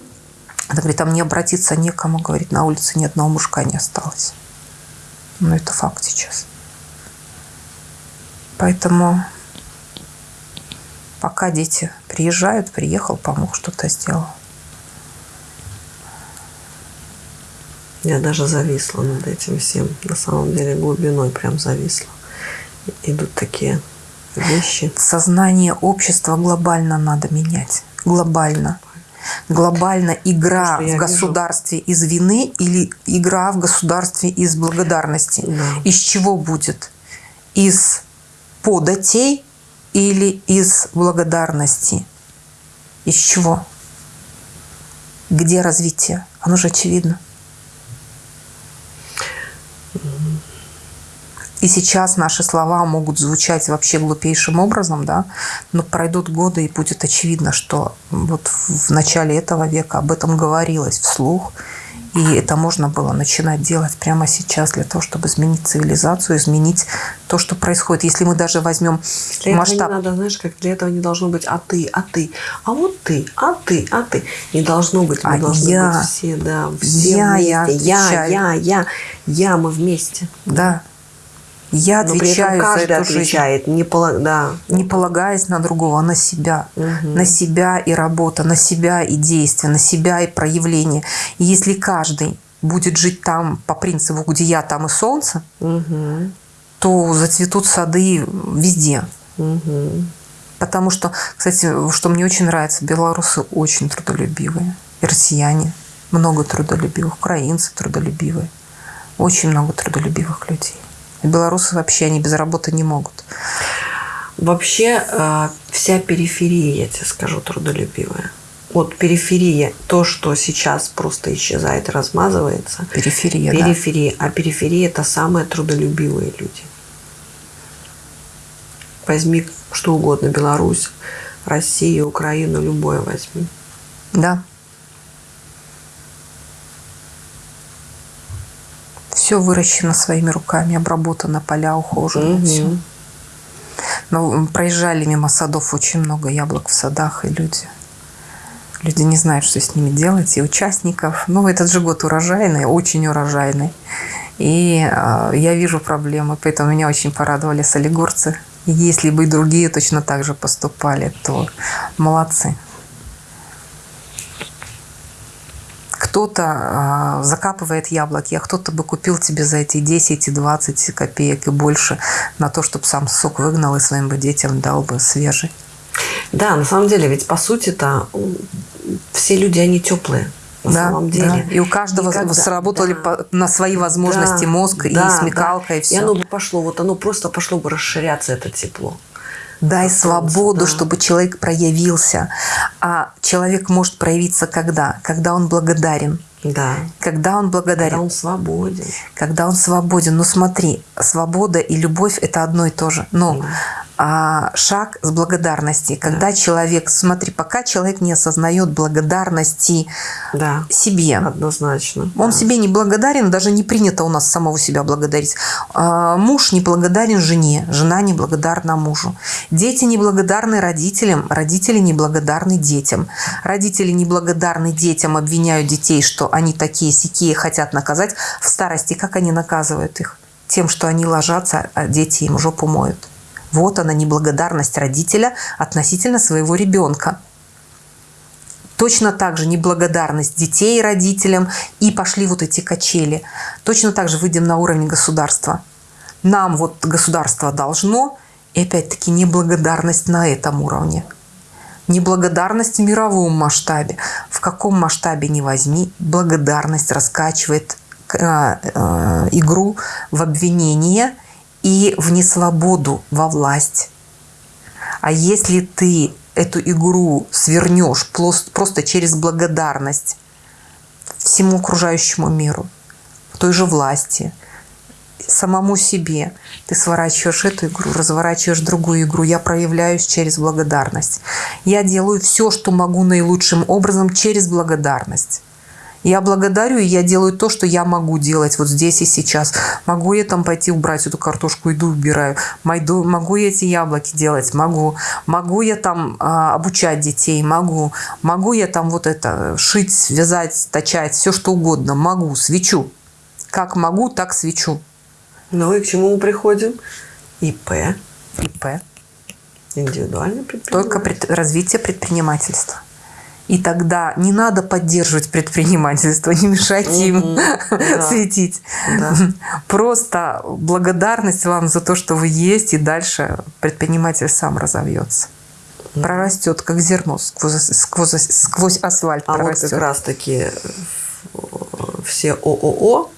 она говорит, там не обратиться некому, говорит, на улице ни одного мужика не осталось. Ну, это факт сейчас. Поэтому пока дети приезжают, приехал, помог, что-то сделал. Я даже зависла над этим всем. На самом деле глубиной прям зависла. Идут такие вещи. Сознание общества глобально надо менять. Глобально. Глобально игра в государстве вижу. из вины или игра в государстве из благодарности. Да. Из чего будет? Из податей или из благодарности? Из чего? Где развитие? Оно же очевидно. И сейчас наши слова могут звучать вообще глупейшим образом, да, но пройдут годы, и будет очевидно, что вот в начале этого века об этом говорилось вслух, и это можно было начинать делать прямо сейчас для того, чтобы изменить цивилизацию, изменить то, что происходит. Если мы даже возьмем для масштаб... Этого не надо, знаешь, как для этого не должно быть «а ты, а ты», а вот ты, а ты, а ты. Не должно быть, мы а должны я, быть все, да, все я, вместе. Я, я, я, я, я, мы вместе. Да. Я Но отвечаю за эту отвечает, жизнь. Не, полаг... да. не полагаясь на другого, а на себя. Угу. На себя и работа, на себя и действие, на себя и проявление. И если каждый будет жить там по принципу, где я, там и солнце, угу. то зацветут сады везде. Угу. Потому что, кстати, что мне очень нравится, белорусы очень трудолюбивые. И россияне много трудолюбивых, украинцы трудолюбивые. Очень много трудолюбивых людей. Белорусы вообще, они без работы не могут. Вообще э, вся периферия, я тебе скажу, трудолюбивая. Вот периферия, то, что сейчас просто исчезает, размазывается. Периферия, Периферия. Да. А периферия – это самые трудолюбивые люди. Возьми что угодно, Беларусь, Россию, Украину, любое возьми. Да. Все выращено своими руками, обработано, поля ухожены. Угу. Все. Но проезжали мимо садов очень много яблок в садах, и люди люди не знают, что с ними делать, и участников. Ну, этот же год урожайный, очень урожайный. И э, я вижу проблемы, поэтому меня очень порадовали солигорцы. И если бы и другие точно так же поступали, то молодцы. Кто-то э, закапывает яблоки, а кто-то бы купил тебе за эти 10 и 20 копеек и больше на то, чтобы сам сок выгнал и своим бы детям дал бы свежий. Да, на самом деле, ведь по сути-то все люди, они теплые. На да, самом деле. Да. И у каждого Никогда, сработали да, по, на свои возможности да, мозг да, и смекалка, да. и все. И оно бы пошло, вот оно просто пошло бы расширяться, это тепло. Дай свободу, да. чтобы человек проявился. А человек может проявиться когда? Когда он благодарен. Да. Когда он благодарен. Когда он свободен. Когда он свободен. Ну смотри, свобода и любовь – это одно и то же. Но да а, шаг с благодарности. Когда да. человек, смотри, пока человек не осознает благодарности да. себе. Однозначно. Он да. себе не благодарен, даже не принято у нас самого себя благодарить. А, муж не благодарен жене, жена не благодарна мужу. Дети не благодарны родителям, родители не благодарны детям. Родители не благодарны детям, обвиняют детей, что они такие сякие, хотят наказать. В старости как они наказывают их? Тем, что они ложатся, а дети им жопу моют. Вот она неблагодарность родителя относительно своего ребенка. Точно так же неблагодарность детей родителям и пошли вот эти качели. Точно так же выйдем на уровень государства. Нам вот государство должно, и опять-таки неблагодарность на этом уровне. Неблагодарность в мировом масштабе. В каком масштабе не возьми, благодарность раскачивает э, э, игру в обвинение – и в несвободу, во власть. А если ты эту игру свернешь просто через благодарность всему окружающему миру, той же власти, самому себе, ты сворачиваешь эту игру, разворачиваешь другую игру. Я проявляюсь через благодарность. Я делаю все, что могу наилучшим образом через благодарность. Я благодарю, и я делаю то, что я могу делать вот здесь и сейчас. Могу я там пойти убрать эту картошку, иду убираю. Могу, я эти яблоки делать? Могу. Могу я там а, обучать детей? Могу. Могу я там вот это шить, вязать, точать, все что угодно? Могу. Свечу. Как могу, так свечу. Ну и к чему мы приходим? ИП. ИП. Индивидуальный предпринимательство. Только пред, развитие предпринимательства. И тогда не надо поддерживать предпринимательство, не мешать им светить. Да. Просто благодарность вам за то, что вы есть, и дальше предприниматель сам разовьется. Прорастет, как зерно сквозь, сквозь, сквозь асфальт. А прорастет. вот как раз-таки все ООО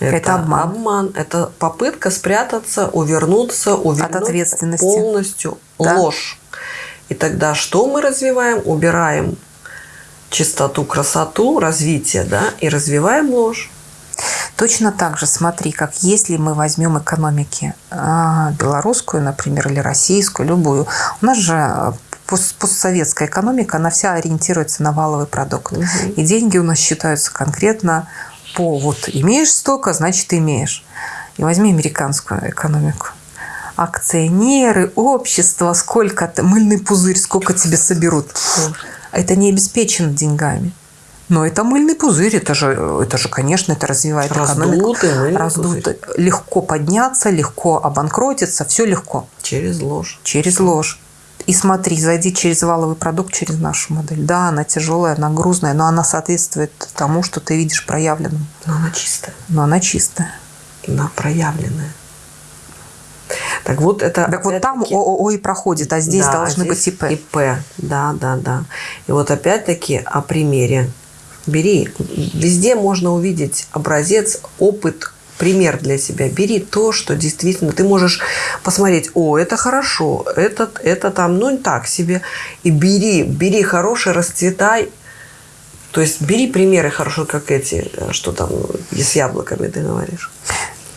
это, это обман. обман. Это попытка спрятаться, увернуться, увернуть от ответственности. полностью да. ложь. И тогда что мы развиваем? Убираем чистоту, красоту, развитие, да, и развиваем ложь. Точно так же, смотри, как если мы возьмем экономики а, белорусскую, например, или российскую, любую, у нас же а, постсоветская экономика, она вся ориентируется на валовый продукт. Угу. И деньги у нас считаются конкретно по вот имеешь столько, значит имеешь. И возьми американскую экономику акционеры, общество, сколько мыльный пузырь, сколько тебе соберут. Это не обеспечено деньгами. Но это мыльный пузырь, это же, это же конечно, это развивает раздутый, экономику. Раздутый. Легко подняться, легко обанкротиться, все легко. Через ложь. Через ложь. И смотри, зайди через валовый продукт, через нашу модель. Да, она тяжелая, она грузная, но она соответствует тому, что ты видишь проявленным. Но она чистая. Но она чистая. Она проявленная. Так вот это... Так вот там ООО и проходит, а здесь да, должны здесь быть ИП. ИП, да, да, да. И вот опять-таки о примере. Бери, везде можно увидеть образец, опыт, пример для себя. Бери то, что действительно ты можешь посмотреть, о, это хорошо, это, это там, ну, так себе. И бери, бери хорошее, расцветай. То есть бери примеры хорошо, как эти, что там с яблоками ты говоришь.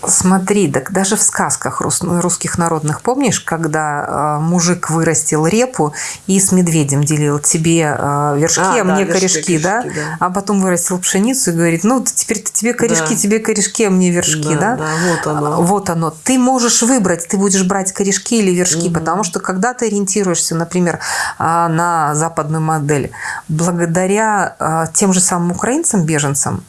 Смотри, так даже в сказках русских народных, помнишь, когда э, мужик вырастил репу и с медведем делил тебе э, вершки, а, а да, мне вершки, корешки, корешки да? да? А потом вырастил пшеницу и говорит, ну, теперь тебе корешки, да. тебе корешки, а мне вершки, да? Да, да вот оно. Вот оно. Ты можешь выбрать, ты будешь брать корешки или вершки, угу. потому что когда ты ориентируешься, например, а, на западную модель, благодаря а, тем же самым украинцам, беженцам,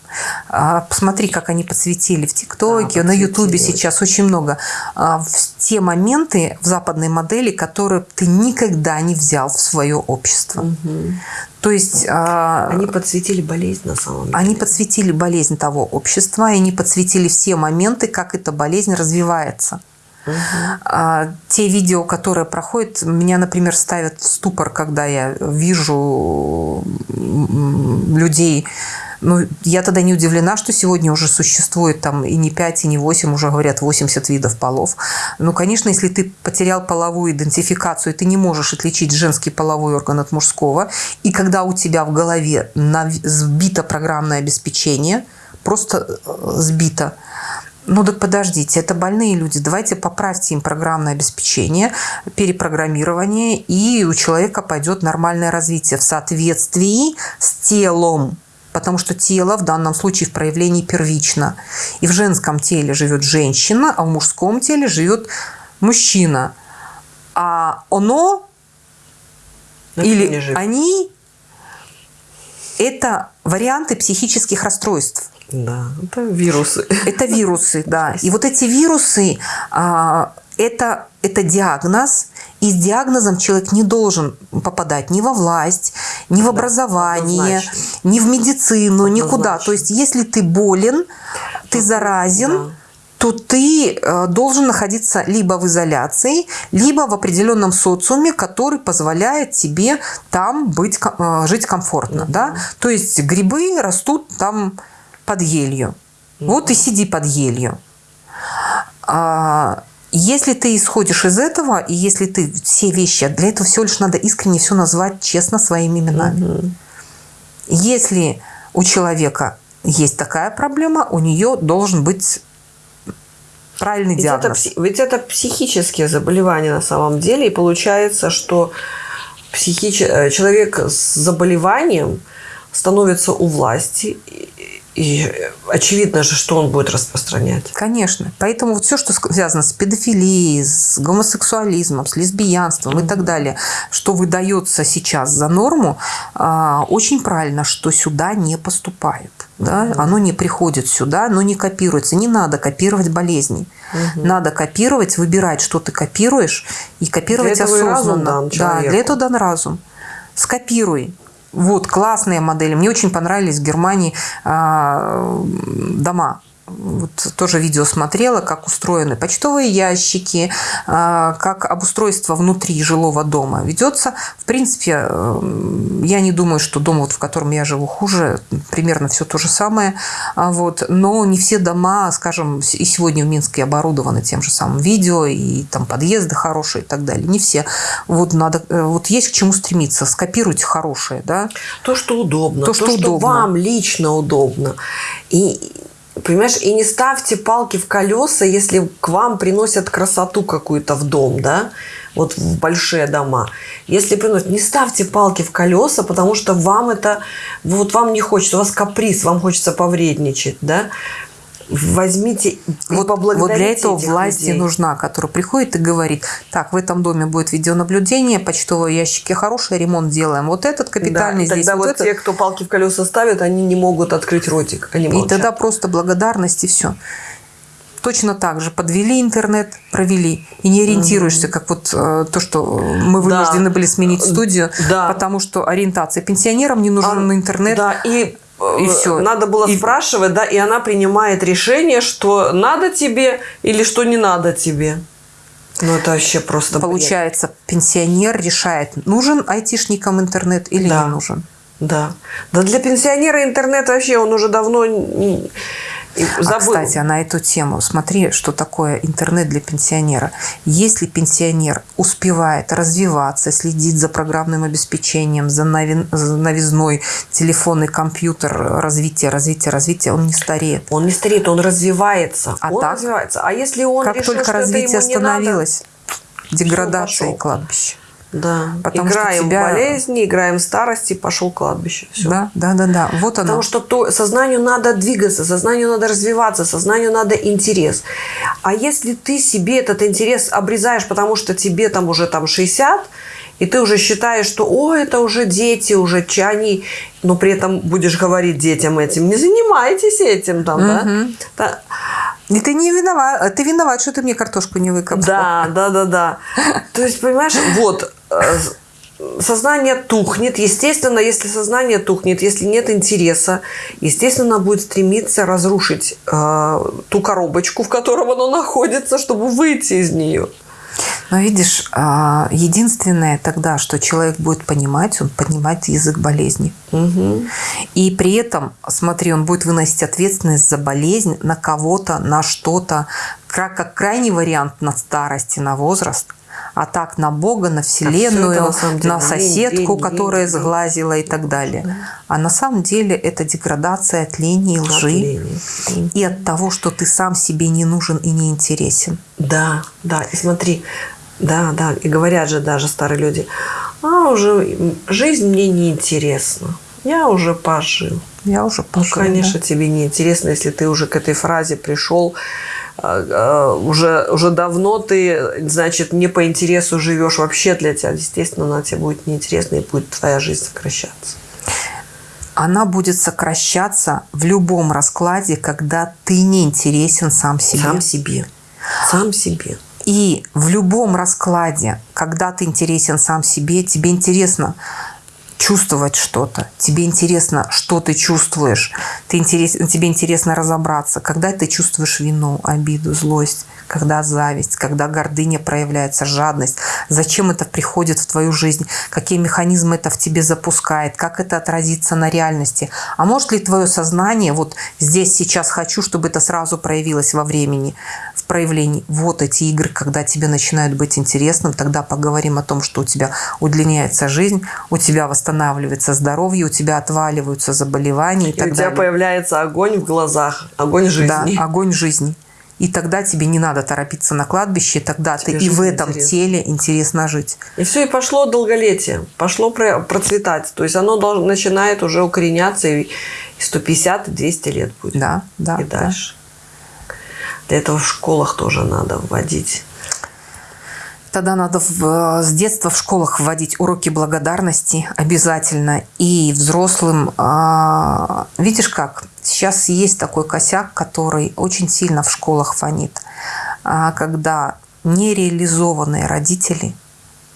посмотри, как они подсветили в ТикТоке, да, на Ютубе сейчас очень много. А, в те моменты в западной модели, которые ты никогда не взял в свое общество. Угу. То есть... А, они подсветили болезнь на самом деле. Они подсветили болезнь того общества, и они подсветили все моменты, как эта болезнь развивается. Угу. Те видео, которые проходят, меня, например, ставят в ступор, когда я вижу людей ну, я тогда не удивлена, что сегодня уже существует там и не 5, и не 8, уже говорят 80 видов полов. Ну, конечно, если ты потерял половую идентификацию, ты не можешь отличить женский половой орган от мужского, и когда у тебя в голове сбито программное обеспечение, просто э, сбито, ну так подождите, это больные люди, давайте поправьте им программное обеспечение, перепрограммирование, и у человека пойдет нормальное развитие в соответствии с телом потому что тело в данном случае в проявлении первично. И в женском теле живет женщина, а в мужском теле живет мужчина. А оно это или они – это варианты психических расстройств. Да, это вирусы. Это вирусы, да. И вот эти вирусы а, это, это диагноз, и с диагнозом человек не должен попадать ни во власть, ни в образование, однозначно. ни в медицину, однозначно. никуда. То есть, если ты болен, ты заразен, да. то ты э, должен находиться либо в изоляции, либо в определенном социуме, который позволяет тебе там быть, э, жить комфортно. Угу. Да? То есть, грибы растут там под елью. Угу. Вот и сиди под елью. Если ты исходишь из этого, и если ты все вещи, для этого всего лишь надо искренне все назвать честно своими именами. Угу. Если у человека есть такая проблема, у нее должен быть правильный ведь диагноз. Это, ведь это психические заболевания на самом деле, и получается, что психич... Э, человек с заболеванием становится у власти, и очевидно же, что он будет распространять. Конечно. Поэтому вот все, что связано с педофилией, с гомосексуализмом, с лесбиянством mm-hmm. и так далее, что выдается сейчас за норму, а, очень правильно, что сюда не поступает. Да? Mm-hmm. Оно не приходит сюда, оно не копируется. Не надо копировать болезни. Угу. Надо копировать, выбирать, что ты копируешь, и копировать для этого осознанно. И разум дан да, для этого дан разум. Скопируй, вот, классные модели. Мне очень понравились в Германии э, дома вот тоже видео смотрела, как устроены почтовые ящики, а, как обустройство внутри жилого дома ведется. В принципе, э, я не думаю, что дом, вот, в котором я живу, хуже. Примерно все то же самое. А вот. Но не все дома, скажем, и сегодня в Минске оборудованы тем же самым видео, и там подъезды хорошие и так далее. Не все. Вот, надо, э, вот есть к чему стремиться. Скопируйте хорошее. Да? То, что удобно. То, что, то, что удобно. вам лично удобно. И Понимаешь, и не ставьте палки в колеса, если к вам приносят красоту какую-то в дом, да, вот в большие дома. Если приносят, не ставьте палки в колеса, потому что вам это, вот вам не хочется, у вас каприз, вам хочется повредничать, да возьмите вот, вот для этого власти людей. нужна, которая приходит и говорит, так, в этом доме будет видеонаблюдение, почтовые ящики хорошие, ремонт делаем. Вот этот капитальный да, здесь. Тогда вот, вот этот. те, кто палки в колеса ставят, они не могут открыть ротик. Они и тогда просто благодарность и все. Точно так же подвели интернет, провели. И не ориентируешься, как вот э, то, что мы вынуждены да. были сменить студию, да. потому что ориентация пенсионерам не нужен а, интернет. Да, и и все. Надо было и... спрашивать, да, и она принимает решение, что надо тебе или что не надо тебе. Ну, это вообще просто Получается, бред. пенсионер решает, нужен айтишникам интернет или да. не нужен. Да. Да для пенсионера интернет вообще, он уже давно А, забыл. кстати, а на эту тему, смотри, что такое интернет для пенсионера. Если пенсионер успевает развиваться, следить за программным обеспечением, за, новин- за новизной телефон и компьютер, развитие, развитие, развитие, он не стареет. Он не стареет, он развивается. А он так? развивается. А если он как решил, только что это развитие ему не надо, остановилось, деградация и кладбище. Да. Потому что играем тебя- в болезни, играем старости, пошел кладбище. Все. Да, да, да, да. Вот оно. Потому что то, сознанию надо двигаться, сознанию надо развиваться, сознанию надо интерес. А если ты себе этот интерес обрезаешь, потому что тебе там уже там 60, и ты уже считаешь, что о, это уже дети, уже чани, но при этом будешь говорить детям этим, не занимайтесь этим там, да? Да. И ты не виноват, ты виноват, что ты мне картошку не выкопал. Да, да, да, да. То есть, понимаешь, вот сознание тухнет. Естественно, если сознание тухнет, если нет интереса, естественно, будет стремиться разрушить э, ту коробочку, в котором оно находится, чтобы выйти из нее. Но видишь, а, единственное тогда, что человек будет понимать, он понимает язык болезни. И при этом, смотри, он будет выносить ответственность за болезнь на кого-то, на что-то, как крайний вариант на старости, на возраст, а так на Бога, на Вселенную, это на самом деле на соседку, лень, которая лень, сглазила и так далее. А на самом деле это деградация от лени и лжи. лени. И от того, что ты сам себе не нужен и не интересен. Да, да. И смотри, да, да. И говорят же даже старые люди, а уже жизнь мне не интересна. Я уже пожил. Я уже Ну, пожил, конечно, да. тебе не интересно, если ты уже к этой фразе пришел, а, а, уже, уже давно ты, значит, не по интересу живешь вообще для тебя. Естественно, она тебе будет неинтересна и будет твоя жизнь сокращаться. Она будет сокращаться в любом раскладе, когда ты не интересен сам себе. Сам себе. Сам себе. И в любом раскладе, когда ты интересен сам себе, тебе интересно чувствовать что-то, тебе интересно, что ты чувствуешь, ты интерес, тебе интересно разобраться, когда ты чувствуешь вину, обиду, злость, когда зависть, когда гордыня проявляется, жадность, зачем это приходит в твою жизнь, какие механизмы это в тебе запускает, как это отразится на реальности. А может ли твое сознание, вот здесь сейчас хочу, чтобы это сразу проявилось во времени, в проявлении. Вот эти игры, когда тебе начинают быть интересным, тогда поговорим о том, что у тебя удлиняется жизнь, у тебя восстанавливается здоровье, у тебя отваливаются заболевания и, И так у тебя далее. появляется огонь в глазах, огонь жизни. Да, огонь жизни. И тогда тебе не надо торопиться на кладбище, тогда Тебе ты и в этом интересна. теле интересно жить. И все, и пошло долголетие, пошло про- процветать. То есть оно должно, начинает уже укореняться, и 150, и 200 лет будет. Да, да. и да. Для этого в школах тоже надо вводить. Тогда надо в- с детства в школах вводить уроки благодарности обязательно. И взрослым, а, видишь как, сейчас есть такой косяк, который очень сильно в школах фонит. А, Когда нереализованные родители,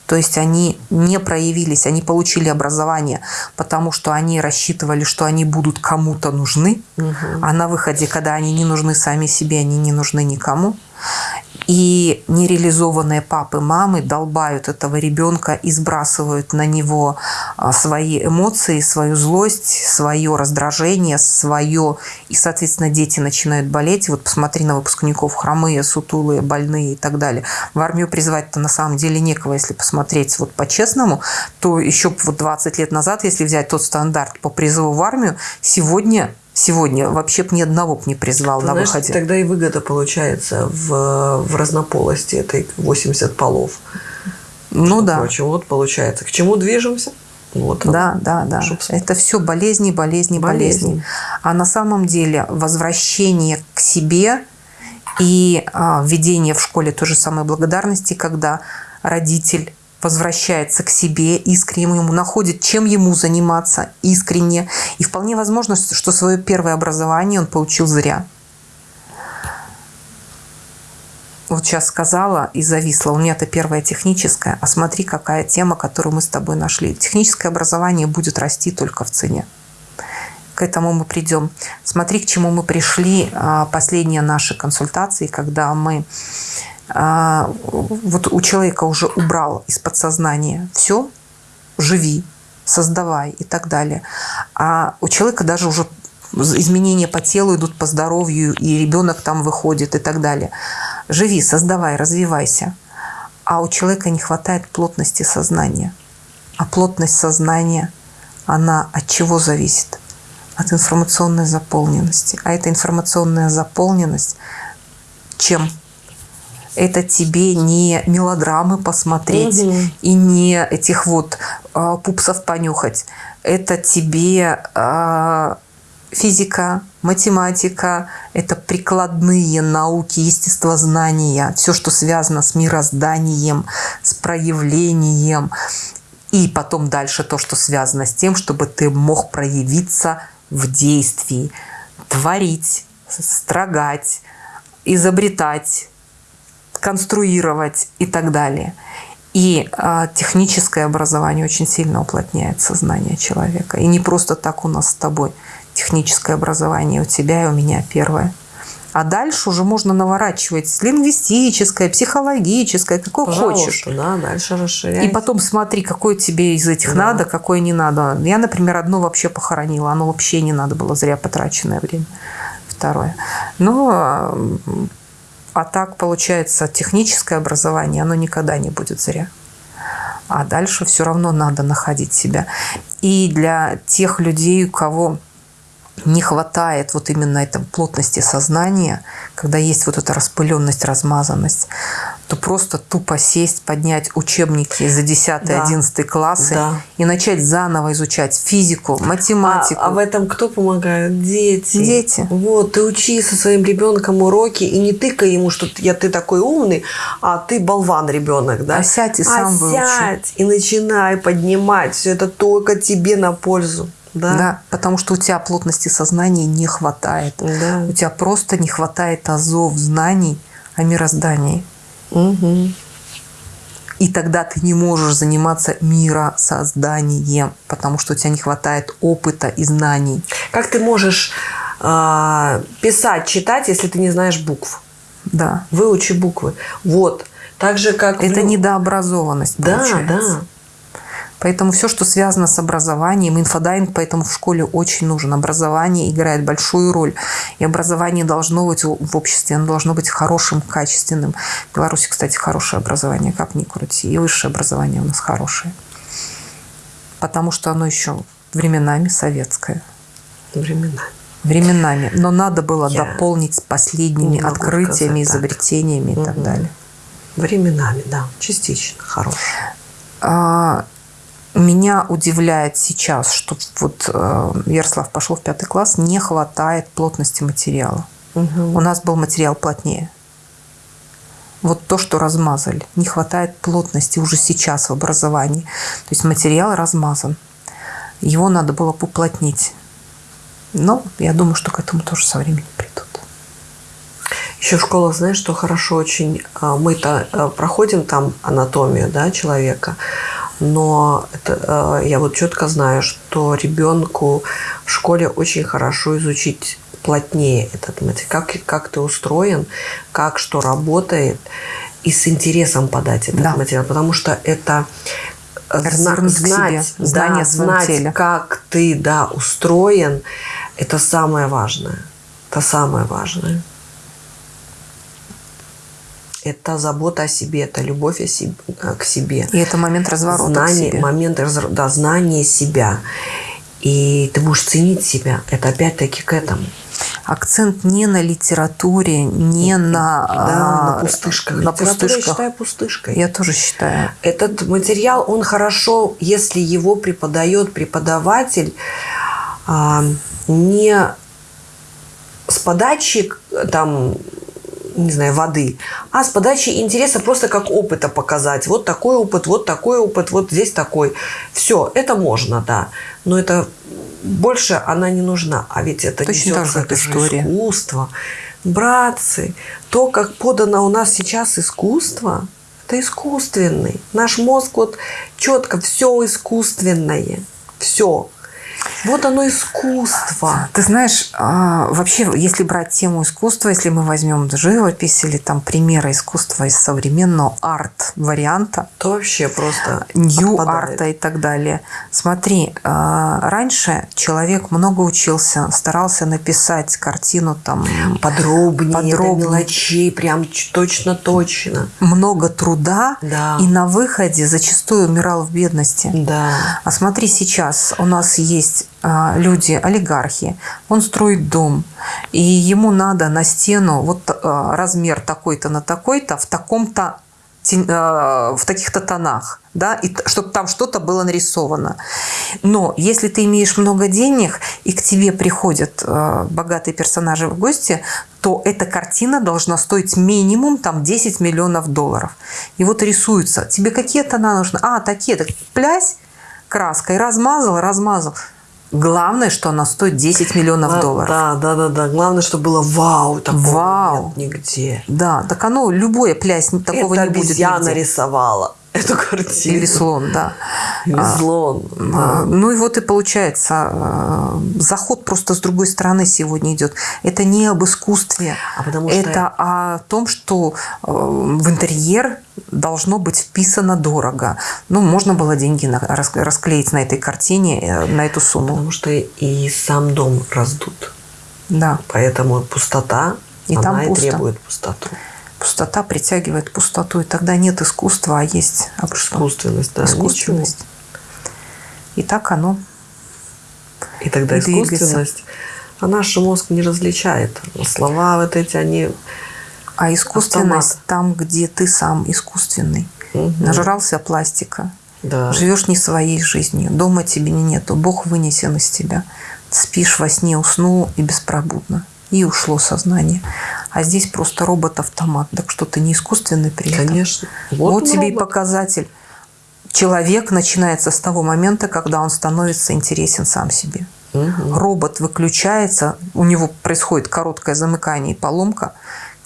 то есть они не проявились, они получили образование, потому что они рассчитывали, что они будут кому-то нужны, а на выходе, когда они не нужны сами себе, они не нужны никому. И нереализованные папы, мамы долбают этого ребенка и сбрасывают на него а, свои эмоции, свою злость, свое раздражение, свое. И, соответственно, дети начинают болеть. Вот посмотри на выпускников хромые, сутулые, больные и так далее. В армию призвать-то на самом деле некого, если посмотреть вот по-честному, то еще вот 20 лет назад, если взять тот стандарт по призыву в армию, сегодня Сегодня вообще бы ни одного б не призвал Ты на знаешь, выходе. тогда и выгода получается в, в разнополости этой 80 полов. Ну да. Короче, вот получается. К чему движемся? Вот. Да, да, да. Чтоб- Это все болезни, болезни, болезни. Болезни. А на самом деле возвращение к себе и а, введение в школе той же самой благодарности, когда родитель возвращается к себе искренне, ему находит, чем ему заниматься искренне. И вполне возможно, что свое первое образование он получил зря. Вот сейчас сказала и зависла. У меня это первое техническое. А смотри, какая тема, которую мы с тобой нашли. Техническое образование будет расти только в цене. К этому мы придем. Смотри, к чему мы пришли. а, Последние наши консультации, когда мы вот у человека уже убрал из подсознания все, живи, создавай и так далее. А у человека даже уже изменения по телу идут по здоровью, и ребенок там выходит и так далее. Живи, создавай, развивайся. А у человека не хватает плотности сознания. А плотность сознания, она от чего зависит? От информационной заполненности. А эта информационная заполненность чем? Это тебе не мелодрамы посмотреть угу. и не этих вот э, пупсов понюхать. Это тебе э, физика, математика, это прикладные науки, естествознания, все, что связано с мирозданием, с проявлением. И потом дальше то, что связано с тем, чтобы ты мог проявиться в действии, творить, строгать, изобретать, конструировать и так далее. И э, техническое образование очень сильно уплотняет сознание человека. И не просто так у нас с тобой техническое образование у тебя и у меня первое. А дальше уже можно наворачивать лингвистическое, психологическое, какое Пожалуйста, хочешь. Да, дальше расширять. И потом смотри, какое тебе из этих да. надо, какое не надо. Я, например, одно вообще похоронила. Оно вообще не надо было, зря потраченное время. Второе. Но а так, получается, техническое образование, оно никогда не будет зря. А дальше все равно надо находить себя. И для тех людей, у кого не хватает вот именно этой плотности сознания, когда есть вот эта распыленность, размазанность, то просто тупо сесть, поднять учебники за 10-11 да. классы да. и начать заново изучать физику, математику. А, а в этом кто помогает? Дети. Дети. Вот, ты учи со своим ребенком уроки и не тыкай ему, что я ты такой умный, а ты болван ребенок, да? А сядь и сам а выучи. сядь и начинай поднимать. Все это только тебе на пользу. Да. да, потому что у тебя плотности сознания не хватает. Да. У тебя просто не хватает азов, знаний о мироздании. Угу. И тогда ты не можешь заниматься миросозданием, потому что у тебя не хватает опыта и знаний. Как ты можешь э, писать, читать, если ты не знаешь букв? Да. Выучи буквы. Вот. Так же, как... Это в... недообразованность, Да, получается. да. Поэтому все, что связано с образованием, инфодайинг поэтому в школе очень нужен. Образование играет большую роль. И образование должно быть в обществе, оно должно быть хорошим, качественным. В Беларуси, кстати, хорошее образование, как ни крути. И высшее образование у нас хорошее. Потому что оно еще временами советское. Временами. Временами. Но надо было Я дополнить последними открытиями, изобретениями так. и так далее. Временами, да, частично хорошее. А, меня удивляет сейчас, что вот э, Ярослав пошел в пятый класс, не хватает плотности материала. Угу. У нас был материал плотнее. Вот то, что размазали. Не хватает плотности уже сейчас в образовании. То есть материал размазан. Его надо было поплотнить. Но я думаю, что к этому тоже со временем придут. Еще школа, знаешь, что хорошо очень. А, мы-то э, проходим там анатомию да, человека но это, э, я вот четко знаю, что ребенку в школе очень хорошо изучить плотнее этот материал, как, как ты устроен, как что работает, и с интересом подать этот да. материал, потому что это зна- знать, знание да, знать, теле. как ты да, устроен, это самое важное. Это самое важное это забота о себе, это любовь о себе, к себе. И это момент разворота знание, к себе. Момент да, знания себя. И ты будешь ценить себя. Это опять-таки к этому. Акцент не на литературе, не на, да, на пустышках. На пустышках. я считаю пустышкой. Я тоже считаю. Этот материал, он хорошо, если его преподает преподаватель а, не с подачи там не знаю, воды, а с подачи интереса просто как опыта показать. Вот такой опыт, вот такой опыт, вот здесь такой. Все, это можно, да. Но это больше она не нужна. А ведь это Точно так же это история. искусство. Братцы, то, как подано у нас сейчас искусство, это искусственный. Наш мозг вот четко все искусственное. Все. Вот оно искусство. Ты знаешь, а, вообще, если брать тему искусства, если мы возьмем живопись или там примеры искусства из современного арт-варианта, То вообще просто нью-арта и так далее. Смотри, а, раньше человек много учился, старался написать картину там подробнее, Подробнее. мелочей, прям точно-точно. много труда, Да. и на выходе зачастую умирал в бедности. Да. А смотри, сейчас у нас есть люди, олигархи, он строит дом, и ему надо на стену вот а, размер такой-то на такой-то в таком-то а, в таких-то тонах, да, и чтобы там что-то было нарисовано. Но если ты имеешь много денег, и к тебе приходят а, богатые персонажи в гости, то эта картина должна стоить минимум там 10 миллионов долларов. И вот рисуется. Тебе какие тона нужны? А, такие. Так плясь краской, размазал, размазал. Главное, что она стоит 10 миллионов Да, долларов. Да, да, да, да. Главное, чтобы было вау. Такого Вау. нет нигде. Да, так оно, любое плясь, такого Это не будет нигде. рисовала эту картину. Или слон, да. Или А, слон. А, Ну и вот и получается, э, заход просто с другой стороны сегодня идет. Это не об искусстве, А потому что- это о том, что э, в интерьер должно быть вписано дорого. Ну, можно было деньги на- рас- расклеить на этой картине, э, на эту сумму. Потому что и сам дом раздут. Да, Поэтому пустота, И она там и пусто. требует пустоту. пустота притягивает пустоту, и тогда нет искусства, а есть что? Искусственность, да. искусственность. И так оно. И тогда И двигается. искусственность, а наш мозг не различает. Слова вот эти, они... А искусственность Автомат. там, где ты сам искусственный. Мгм. Нажрался пластика. Да. Живешь не своей жизнью. Дома тебе не нету. Бог вынесен из тебя. Спишь во сне, уснул и беспробудно. И ушло сознание. А здесь просто робот-автомат. Так что ты не искусственный при этом. Конечно. Вот, он тебе и робот. показатель. Человек начинается с того момента, когда он становится интересен сам себе. Мгм. Робот выключается, у него происходит короткое замыкание и поломка,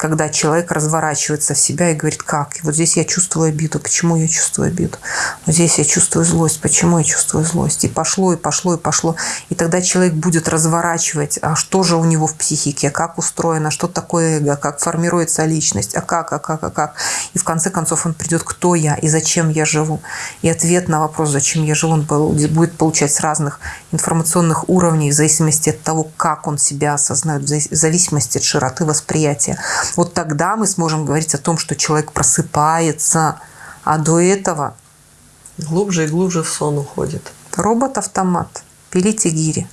когда человек разворачивается в себя и говорит, как? Вот здесь я чувствую обиду. Почему я чувствую обиду? Вот здесь я чувствую злость. Почему я чувствую злость? И пошло, и пошло, и пошло. И тогда человек будет разворачивать, а что же у него в психике, как устроено, что такое эго, как формируется личность, а как, а как, а как. И в конце концов он придет, кто я и зачем я живу. И ответ на вопрос, зачем я живу, он будет получать с разных информационных уровней, в зависимости от того, как он себя осознает, в зависимости от широты восприятия. Вот тогда мы сможем говорить о том, что человек просыпается, а до этого... Глубже и глубже в сон уходит. Робот-автомат. Пилите гири.